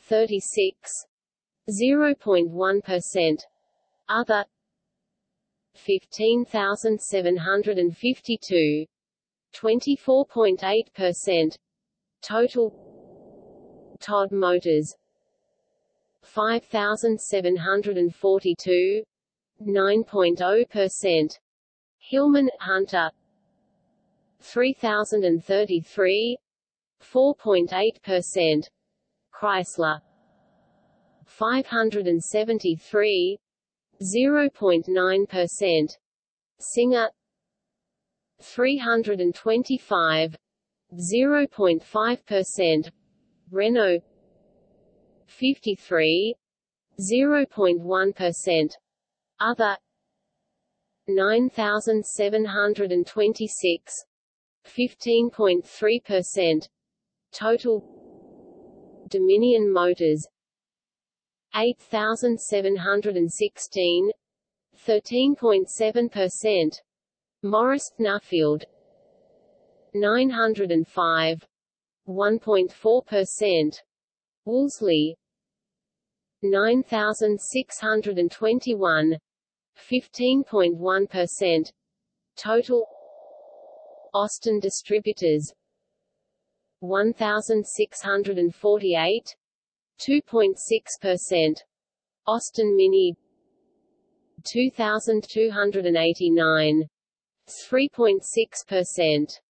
36 0.1%. Other 15752 24.8%. Total Todd Motors 5742 9.0%. Hillman, Hunter 3033 4.8%. Chrysler 573 0.9%. Singer 325 0.5%. Renault 53 0.1%. Other 9726 15.3%. Total Dominion Motors 8716 13.7%. Morris Nuffield 905 1.4%. Wolseley. 9621 15.1% total. Austin distributors. 1648 2.6% Austin Mini. 2289 3.6%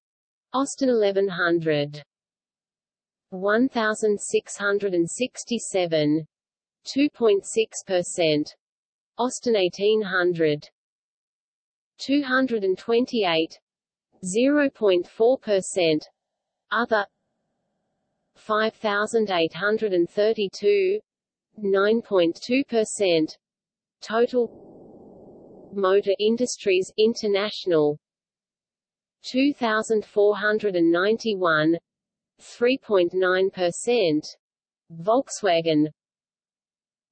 Austin 1100 1667 2.6%. Austin 1800 228 0.4%. Other 5832 9.2%. Total Motor Industries International 2491 3.9%. Volkswagen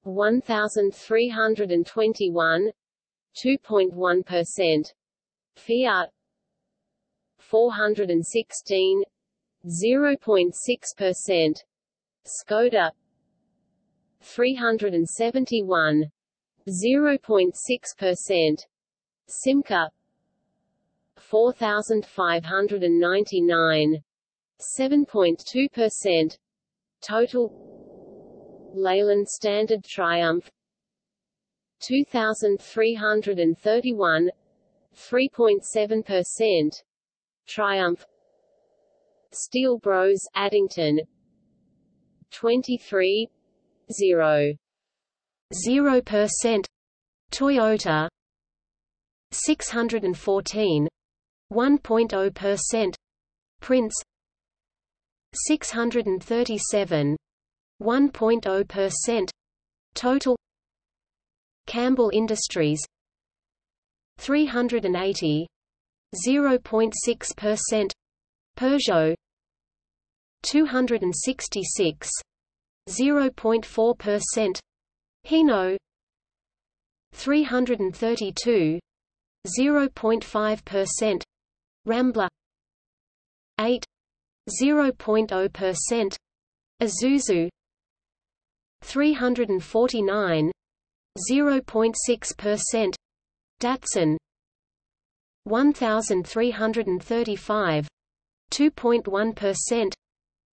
1321 2.1%. Fiat 416 0.6%. Skoda 371 0.6%. Simca 4599 7.2%. Total Leyland Standard Triumph 2331 3.7%. Triumph Steel Bros Addington 23 0 0% Toyota 614 1.0% Prince 637 1.0% Total Campbell Industries 380 0.6% Peugeot 266 0.4% Hino 332 0.5% Rambler 8 0.0% Isuzu 349 0.6% Datsun 1335 2.1%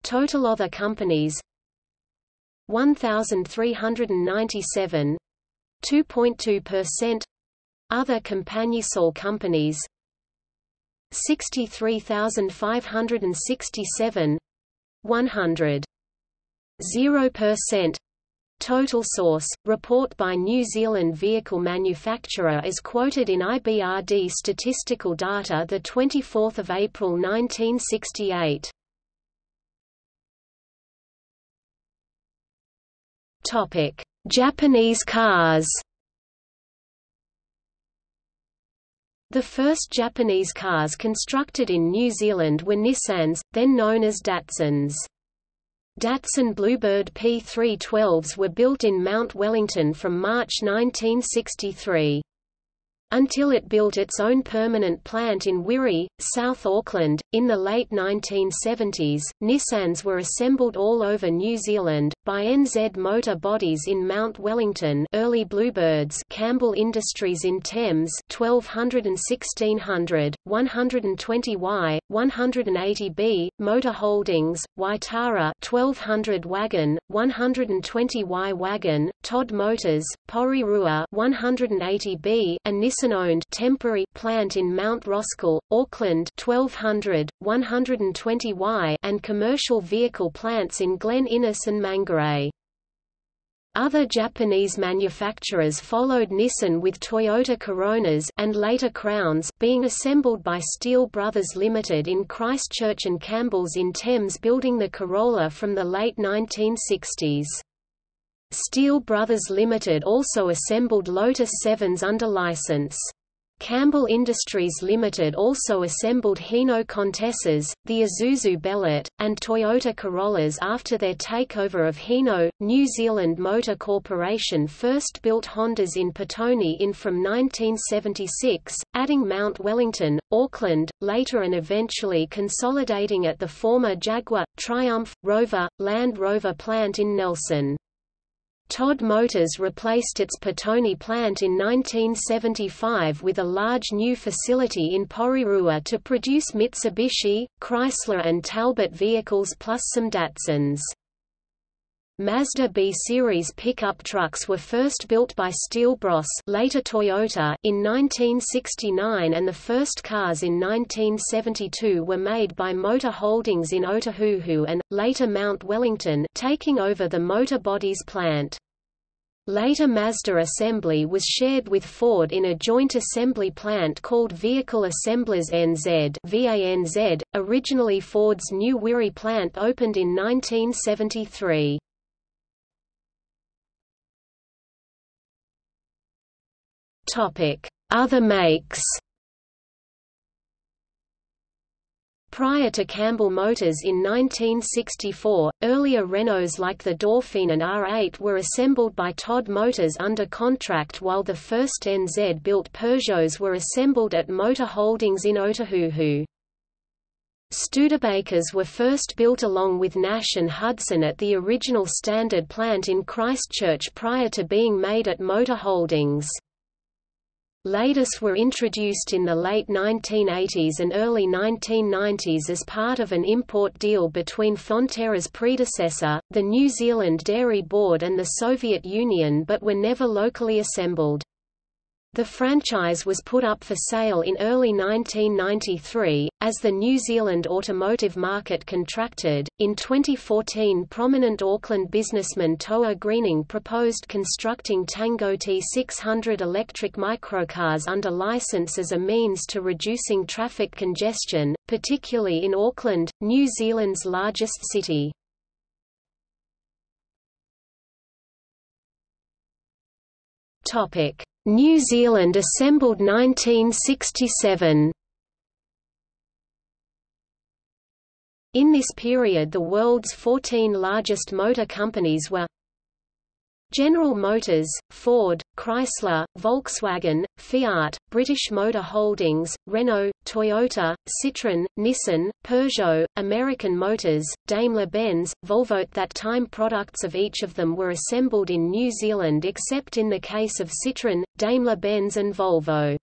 Total other companies 1397 2.2% Other Compagnisol companies 63567 100 0% Total source, report by New Zealand vehicle manufacturer is quoted in IBRD statistical data 24 April 1968. Topic: Japanese cars. The first Japanese cars constructed in New Zealand were Nissans, then known as Datsuns. Datsun Bluebird P312s were built in Mount Wellington from March 1963 until it built its own permanent plant in Wiri, South Auckland. In the late 1970s, Nissans were assembled all over New Zealand, by NZ Motor Bodies in Mount Wellington early Bluebirds Campbell Industries in Thames 1200 and 1600, 120Y, 180B, Motor Holdings, Waitara 1200 wagon, 120Y wagon, Todd Motors, Porirua 180B, and Nissan Nissan-owned temporary plant in Mount Roskill, Auckland 1200, 120Y and commercial vehicle plants in Glen Innes and Mangere. Other Japanese manufacturers followed Nissan with Toyota Coronas and later Crowns being assembled by Steel Brothers Limited in Christchurch and Campbell's in Thames building the Corolla from the late 1960s. Steel Brothers Limited also assembled Lotus 7s under license. Campbell Industries Limited also assembled Hino Contessas, the Isuzu Bellet, and Toyota Corollas after their takeover of Hino. New Zealand Motor Corporation first built Hondas in Petone in from 1976, adding Mount Wellington, Auckland, later and eventually consolidating at the former Jaguar, Triumph, Rover, Land Rover plant in Nelson. Todd Motors replaced its Petone plant in 1975 with a large new facility in Porirua to produce Mitsubishi, Chrysler and Talbot vehicles plus some Datsuns. Mazda B-series pickup trucks were first built by Steel Bros later Toyota in 1969 and the first cars in 1972 were made by Motor Holdings in Otahuhu and, later Mount Wellington taking over the Motor Bodies plant. Later Mazda assembly was shared with Ford in a joint assembly plant called Vehicle Assemblers NZ VANZ. .Originally Ford's New Wiri plant opened in 1973. Other makes Prior to Campbell Motors in 1964, earlier Renaults like the Dauphine and R8 were assembled by Todd Motors under contract while the first NZ-built Peugeots were assembled at Motor Holdings in Otahuhu. Studebakers were first built along with Nash and Hudson at the original Standard plant in Christchurch prior to being made at Motor Holdings. Ladas were introduced in the late 1980s and early 1990s as part of an import deal between Fonterra's predecessor, the New Zealand Dairy Board and the Soviet Union but were never locally assembled. The franchise was put up for sale in early 1993. As the New Zealand automotive market contracted, in 2014 prominent Auckland businessman Toa Greening proposed constructing Tango T600 electric microcars under license as a means to reducing traffic congestion, particularly in Auckland, New Zealand's largest city. Topic New Zealand assembled 1967 In this period the world's 14 largest motor companies were General Motors, Ford, Chrysler, Volkswagen, Fiat, British Motor Holdings, Renault, Toyota, Citroën, Nissan, Peugeot, American Motors, Daimler-Benz, Volvo. At that time products of each of them were assembled in New Zealand except in the case of Citroën, Daimler-Benz and Volvo.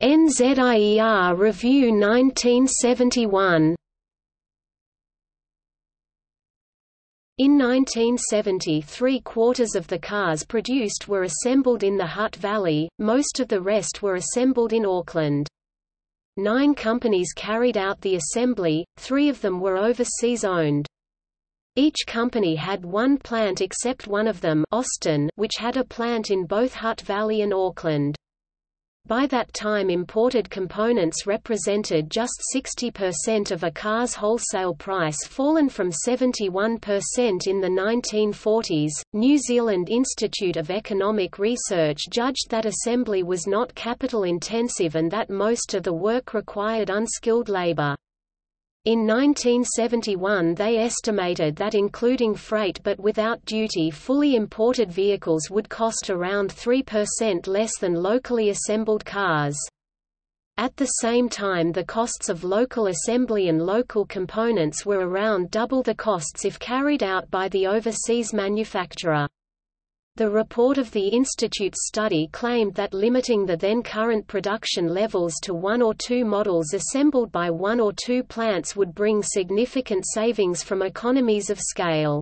NZIER Review 1971 In 1970 three-quarters of the cars produced were assembled in the Hutt Valley, most of the rest were assembled in Auckland. Nine companies carried out the assembly, three of them were overseas owned. Each company had one plant except one of them Austin, which had a plant in both Hutt Valley and Auckland. By that time imported components represented just 60% of a car's wholesale price fallen from 71% in the 1940s. New Zealand Institute of Economic Research judged that assembly was not capital intensive and that most of the work required unskilled labor. In 1971 they estimated that including freight but without duty fully imported vehicles would cost around 3% less than locally assembled cars. At the same time the costs of local assembly and local components were around double the costs if carried out by the overseas manufacturer. The report of the Institute's study claimed that limiting the then current production levels to one or two models assembled by one or two plants would bring significant savings from economies of scale.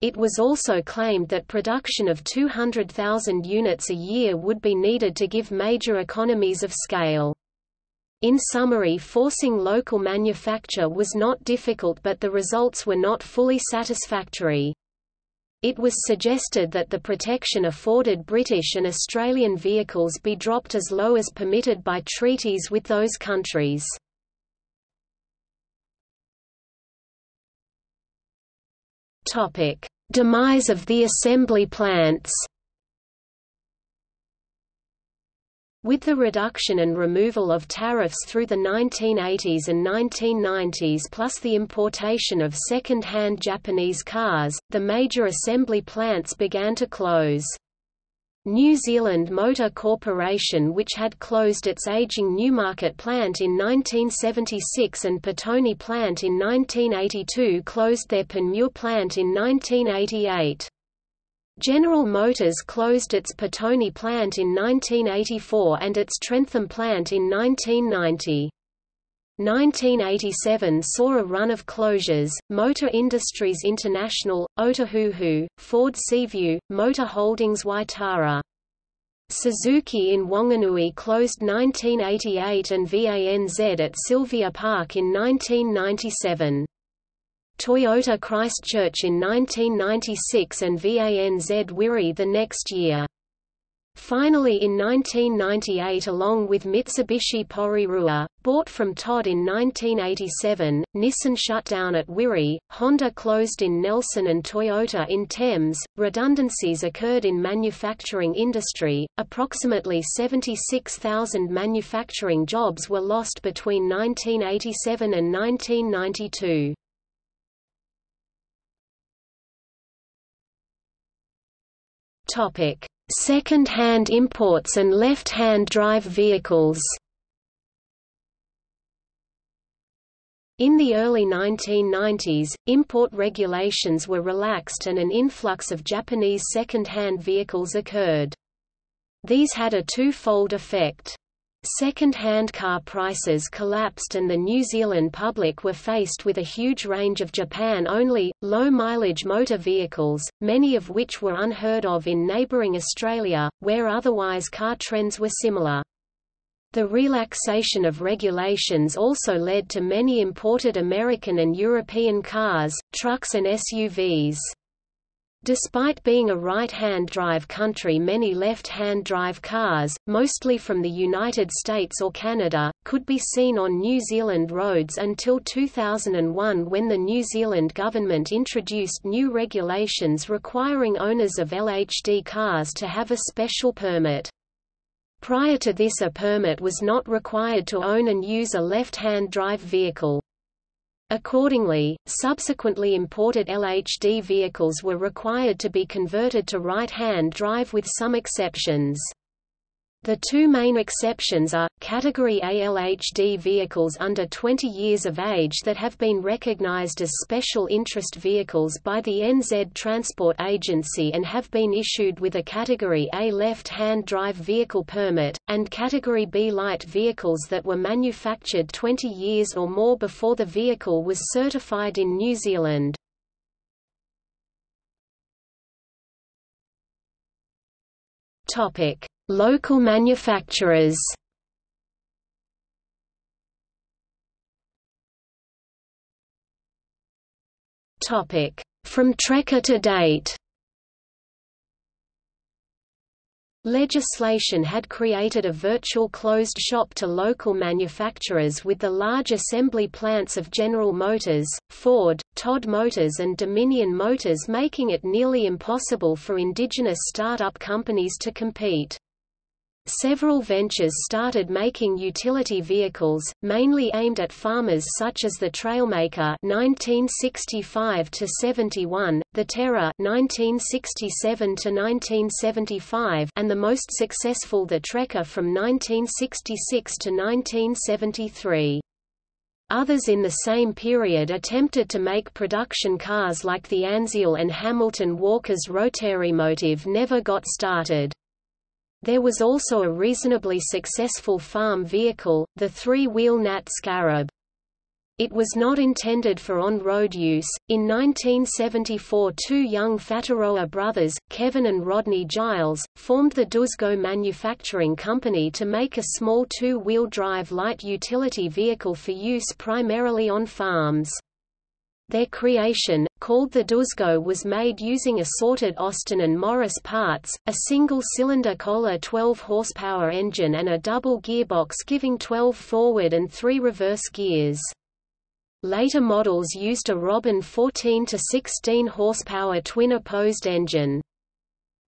It was also claimed that production of 200,000 units a year would be needed to give major economies of scale. In summary forcing local manufacture was not difficult but the results were not fully satisfactory. It was suggested that the protection afforded British and Australian vehicles be dropped as low as permitted by treaties with those countries. Demise of the assembly plants With the reduction and removal of tariffs through the 1980s and 1990s plus the importation of second-hand Japanese cars, the major assembly plants began to close. New Zealand Motor Corporation which had closed its aging Newmarket plant in 1976 and Petone plant in 1982 closed their Panmure plant in 1988. General Motors closed its Petone plant in 1984 and its Trentham plant in 1990. 1987 saw a run of closures, Motor Industries International, Otahuhu, Ford Seaview, Motor Holdings Waitara. Suzuki in Wanganui closed 1988 and VANZ at Sylvia Park in 1997. Toyota Christchurch in 1996 and VANZ Wiri the next year. Finally in 1998 along with Mitsubishi Porirua, bought from Todd in 1987, Nissan shut down at Wiri, Honda closed in Nelson and Toyota in Thames. Redundancies occurred in manufacturing industry, approximately 76,000 manufacturing jobs were lost between 1987 and 1992. Topic Second-hand imports and left-hand drive vehicles In the early 1990s, import regulations were relaxed and an influx of Japanese second-hand vehicles occurred. These had a two-fold effect. Second-hand car prices collapsed and the New Zealand public were faced with a huge range of Japan-only, low-mileage motor vehicles, many of which were unheard of in neighbouring Australia, where otherwise car trends were similar. The relaxation of regulations also led to many imported American and European cars, trucks and SUVs. Despite being a right-hand drive country many left-hand drive cars, mostly from the United States or Canada, could be seen on New Zealand roads until 2001 when the New Zealand government introduced new regulations requiring owners of LHD cars to have a special permit. Prior to this a permit was not required to own and use a left-hand drive vehicle. Accordingly, subsequently imported LHD vehicles were required to be converted to right-hand drive with some exceptions. The two main exceptions are, Category A LHD vehicles under 20 years of age that have been recognized as special interest vehicles by the NZ Transport Agency and have been issued with a Category A left-hand drive vehicle permit, and Category B light vehicles that were manufactured 20 years or more before the vehicle was certified in New Zealand. Topic Local manufacturers. From Trekker to date. Legislation had created a virtual closed shop to local manufacturers with the large assembly plants of General Motors, Ford, Todd Motors and Dominion Motors making it nearly impossible for indigenous startup companies to compete. Several ventures started making utility vehicles, mainly aimed at farmers such as the Trailmaker (1965–71), the Terra (1967–1975), and the most successful the Trekker from 1966 to 1973. Others in the same period attempted to make production cars like the Anziel and Hamilton Walker's Rotary motive never got started. There was also a reasonably successful farm vehicle, the three-wheel Nat Scarab. It was not intended for on-road use. In 1974 two young Whataroa brothers, Kevin and Rodney Giles, formed the Duzgo Manufacturing Company to make a small two-wheel drive light utility vehicle for use primarily on farms. Their creation, called the Duzgo was made using assorted Austin and Morris parts, a single-cylinder Kohler 12-horsepower engine and a double gearbox giving 12 forward and 3 reverse gears. Later models used a Robin 14 to 16 horsepower twin-opposed engine.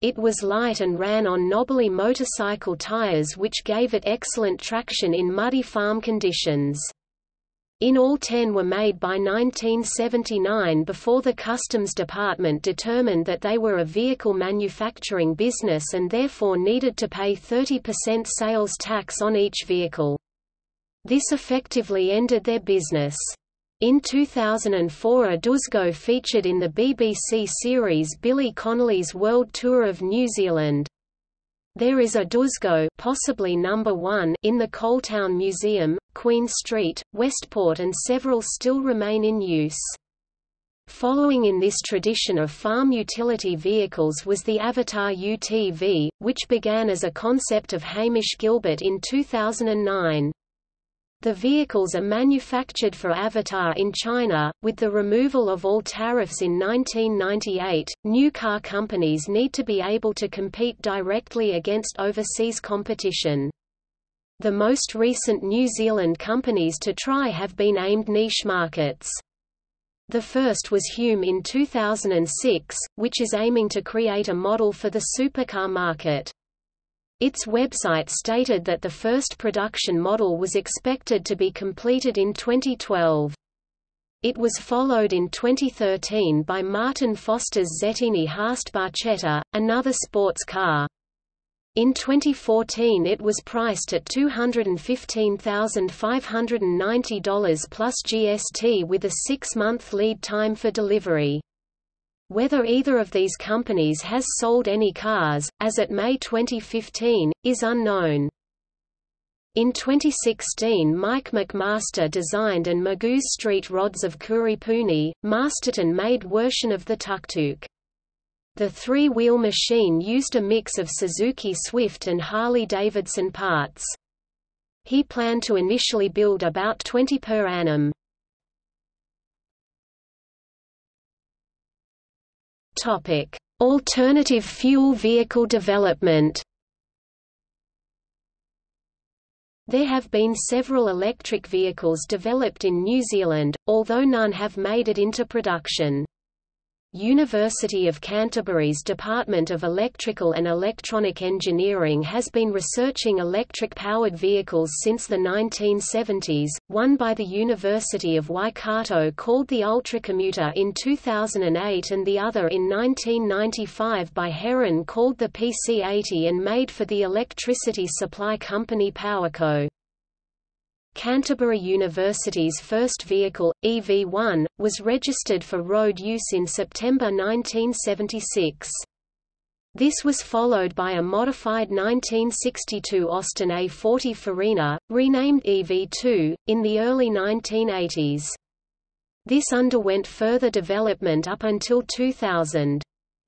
It was light and ran on knobbly motorcycle tires which gave it excellent traction in muddy farm conditions. In all ten were made by 1979 before the Customs Department determined that they were a vehicle manufacturing business and therefore needed to pay 30% sales tax on each vehicle. This effectively ended their business. In 2004 a Duzgo featured in the BBC series Billy Connolly's World Tour of New Zealand. There is a Duzgo possibly number 1 in the Coaltown Museum, Queen Street, Westport and several still remain in use. Following in this tradition of farm utility vehicles was the Avatar UTV, which began as a concept of Hamish Gilbert in 2009. The vehicles are manufactured for Avatar in China. With the removal of all tariffs in 1998, new car companies need to be able to compete directly against overseas competition. The most recent New Zealand companies to try have been aimed niche markets. The first was Hume in 2006, which is aiming to create a model for the supercar market. Its website stated that the first production model was expected to be completed in 2012. It was followed in 2013 by Martin Foster's Zettini Haast Barchetta, another sports car. In 2014 it was priced at $215,590 plus GST with a six-month lead time for delivery. Whether either of these companies has sold any cars, as at May 2015, is unknown. In 2016 Mike McMaster designed and Magoo's Street rods of Kuripuni, Masterton made version of the tuk-tuk. The three-wheel machine used a mix of Suzuki Swift and Harley-Davidson parts. He planned to initially build about 20 per annum. Topic: Alternative fuel vehicle development. There have been several electric vehicles developed in New Zealand, although none have made it into production. University of Canterbury's Department of Electrical and Electronic Engineering has been researching electric-powered vehicles since the 1970s, one by the University of Waikato called the Ultracommuter in 2008 and the other in 1995 by Heron called the PC-80 and made for the electricity supply company Powerco. Canterbury University's first vehicle, EV1, was registered for road use in September 1976. This was followed by a modified 1962 Austin A40 Farina, renamed EV2, in the early 1980s. This underwent further development up until 2000.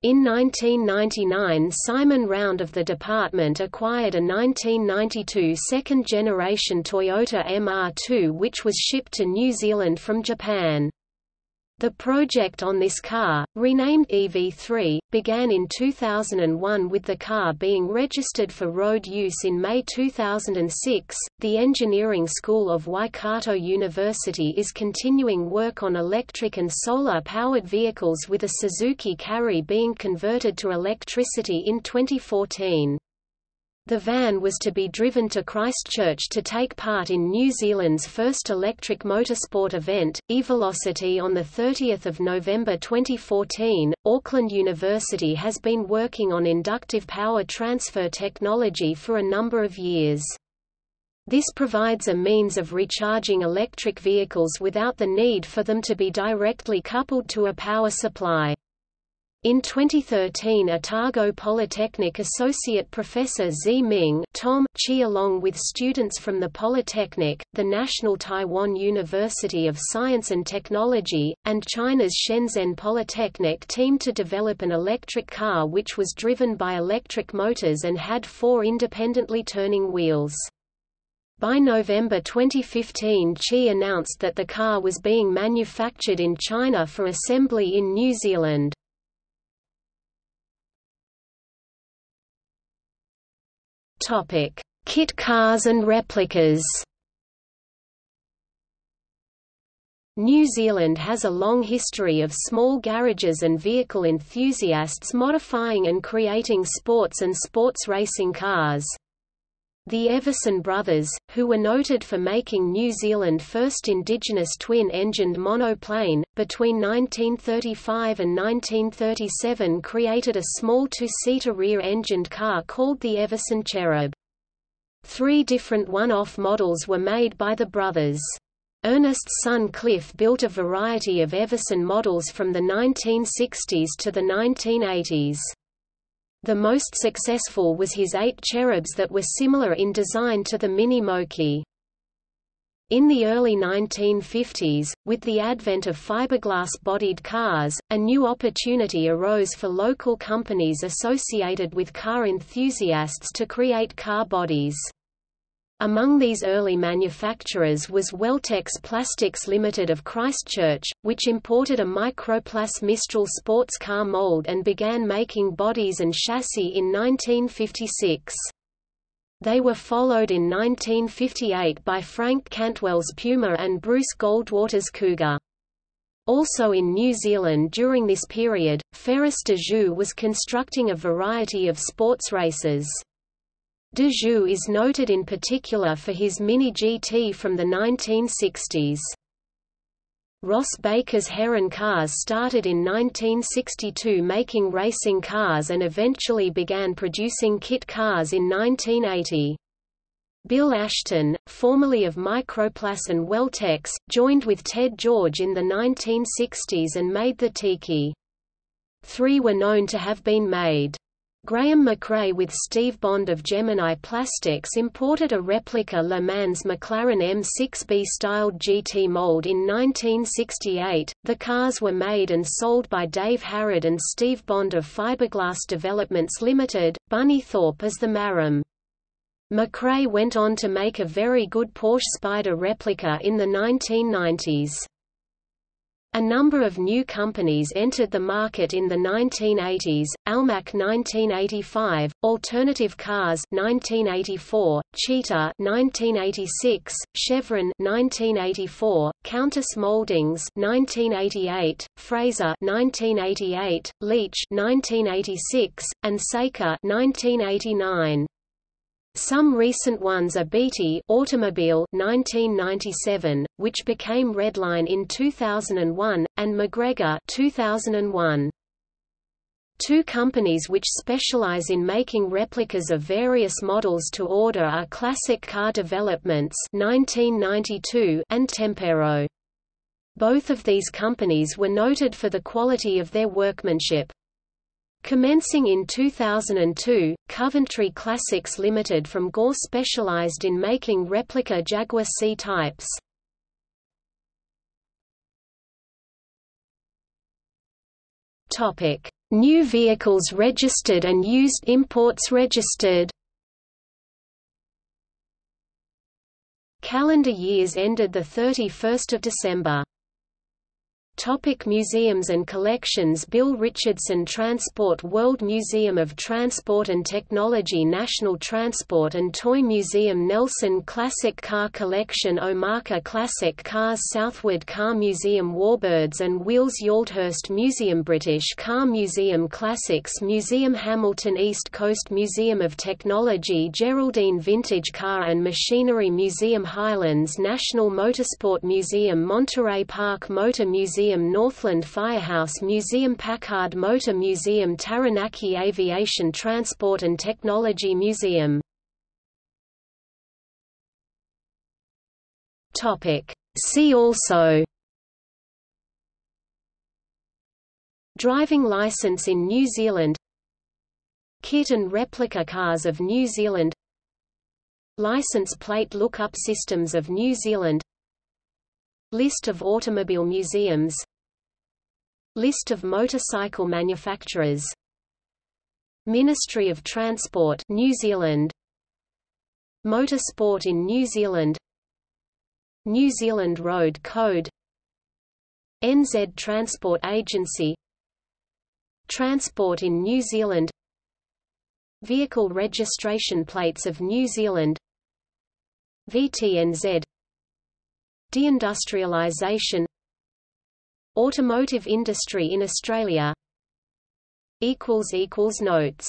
In 1999 Simon Round of the department acquired a 1992 second-generation Toyota MR2 which was shipped to New Zealand from Japan. The project on this car, renamed EV3, began in 2001 with the car being registered for road use in May 2006. The Engineering School of Waikato University is continuing work on electric and solar powered vehicles with a Suzuki Carry being converted to electricity in 2014. The van was to be driven to Christchurch to take part in New Zealand's first electric motorsport event, eVelocity on 30 November 2014. Auckland University has been working on inductive power transfer technology for a number of years. This provides a means of recharging electric vehicles without the need for them to be directly coupled to a power supply. In 2013 Otago Polytechnic Associate Professor Zi Ming Tom Chi along with students from the Polytechnic, the National Taiwan University of Science and Technology, and China's Shenzhen Polytechnic teamed to develop an electric car which was driven by electric motors and had four independently turning wheels. By November 2015 Chi announced that the car was being manufactured in China for assembly in New Zealand. Topic: Kit cars and replicas. New Zealand has a long history of small garages and vehicle enthusiasts modifying and creating sports and sports racing cars. The Everson brothers, who were noted for making New Zealand first indigenous twin-engined monoplane, between 1935 and 1937 created a small two-seater rear-engined car called the Everson Cherub. Three different one-off models were made by the brothers. Ernest's son Cliff built a variety of Everson models from the 1960s to the 1980s. The most successful was his eight cherubs that were similar in design to the Mini Moke. In the early 1950s, with the advent of fiberglass-bodied cars, a new opportunity arose for local companies associated with car enthusiasts to create car bodies. Among these early manufacturers was Welltex Plastics Limited of Christchurch, which imported a Microplas Mistral sports car mold and began making bodies and chassis in 1956. They were followed in 1958 by Frank Cantwell's Puma and Bruce Goldwater's Cougar. Also in New Zealand during this period, Ferris de Joux was constructing a variety of sports races. De Joux is noted in particular for his Mini GT from the 1960s. Ross Baker's Heron Cars started in 1962 making racing cars and eventually began producing kit cars in 1980. Bill Ashton, formerly of Microplas and Welltex, joined with Ted George in the 1960s and made the Tiki. Three were known to have been made. Graham McRae with Steve Bond of Gemini Plastics imported a replica Le Mans McLaren M6B styled GT mold in 1968. The cars were made and sold by Dave Harrod and Steve Bond of Fiberglass Developments Limited, Bunnythorpe as the Marram. McRae went on to make a very good Porsche Spyder replica in the 1990s. A number of new companies entered the market in the 1980s, Almac 1985, Alternative Cars 1984, Cheetah 1986, Chevron 1984, Countess Moldings 1988, Fraser 1988, Leach 1986, and Saker 1989. Some recent ones are Beatty Automobile 1997, which became Redline in 2001, and MacGregor 2001. Two companies which specialize in making replicas of various models to order are Classic Car Developments 1992 and Tempero. Both of these companies were noted for the quality of their workmanship. Commencing in 2002, Coventry Classics Limited from Gore specialized in making replica Jaguar C types. Topic: New vehicles registered and used imports registered. Calendar years ended the 31st of December. Topic museums and collections Bill Richardson Transport World Museum of Transport and Technology National Transport and Toy Museum Nelson Classic Car Collection Omaka Classic Cars Southward Car Museum Warbirds and Wheels Yaldhurst Museum British Car Museum Classics Museum Hamilton East Coast Museum of Technology Geraldine Vintage Car and Machinery Museum Highlands National Motorsport Museum Monterey Park Motor Museum Museum Northland Firehouse Museum Packard Motor Museum Taranaki Aviation Transport and Technology Museum. See also Driving license in New Zealand Kit and replica cars of New Zealand License plate lookup systems of New Zealand List of automobile museums. List of motorcycle manufacturers. Ministry of Transport New Zealand. Motorsport in New Zealand. New Zealand Road Code. NZ Transport Agency. Transport in New Zealand. Vehicle registration plates of New Zealand. VTNZ Deindustrialization Automotive industry in Australia Notes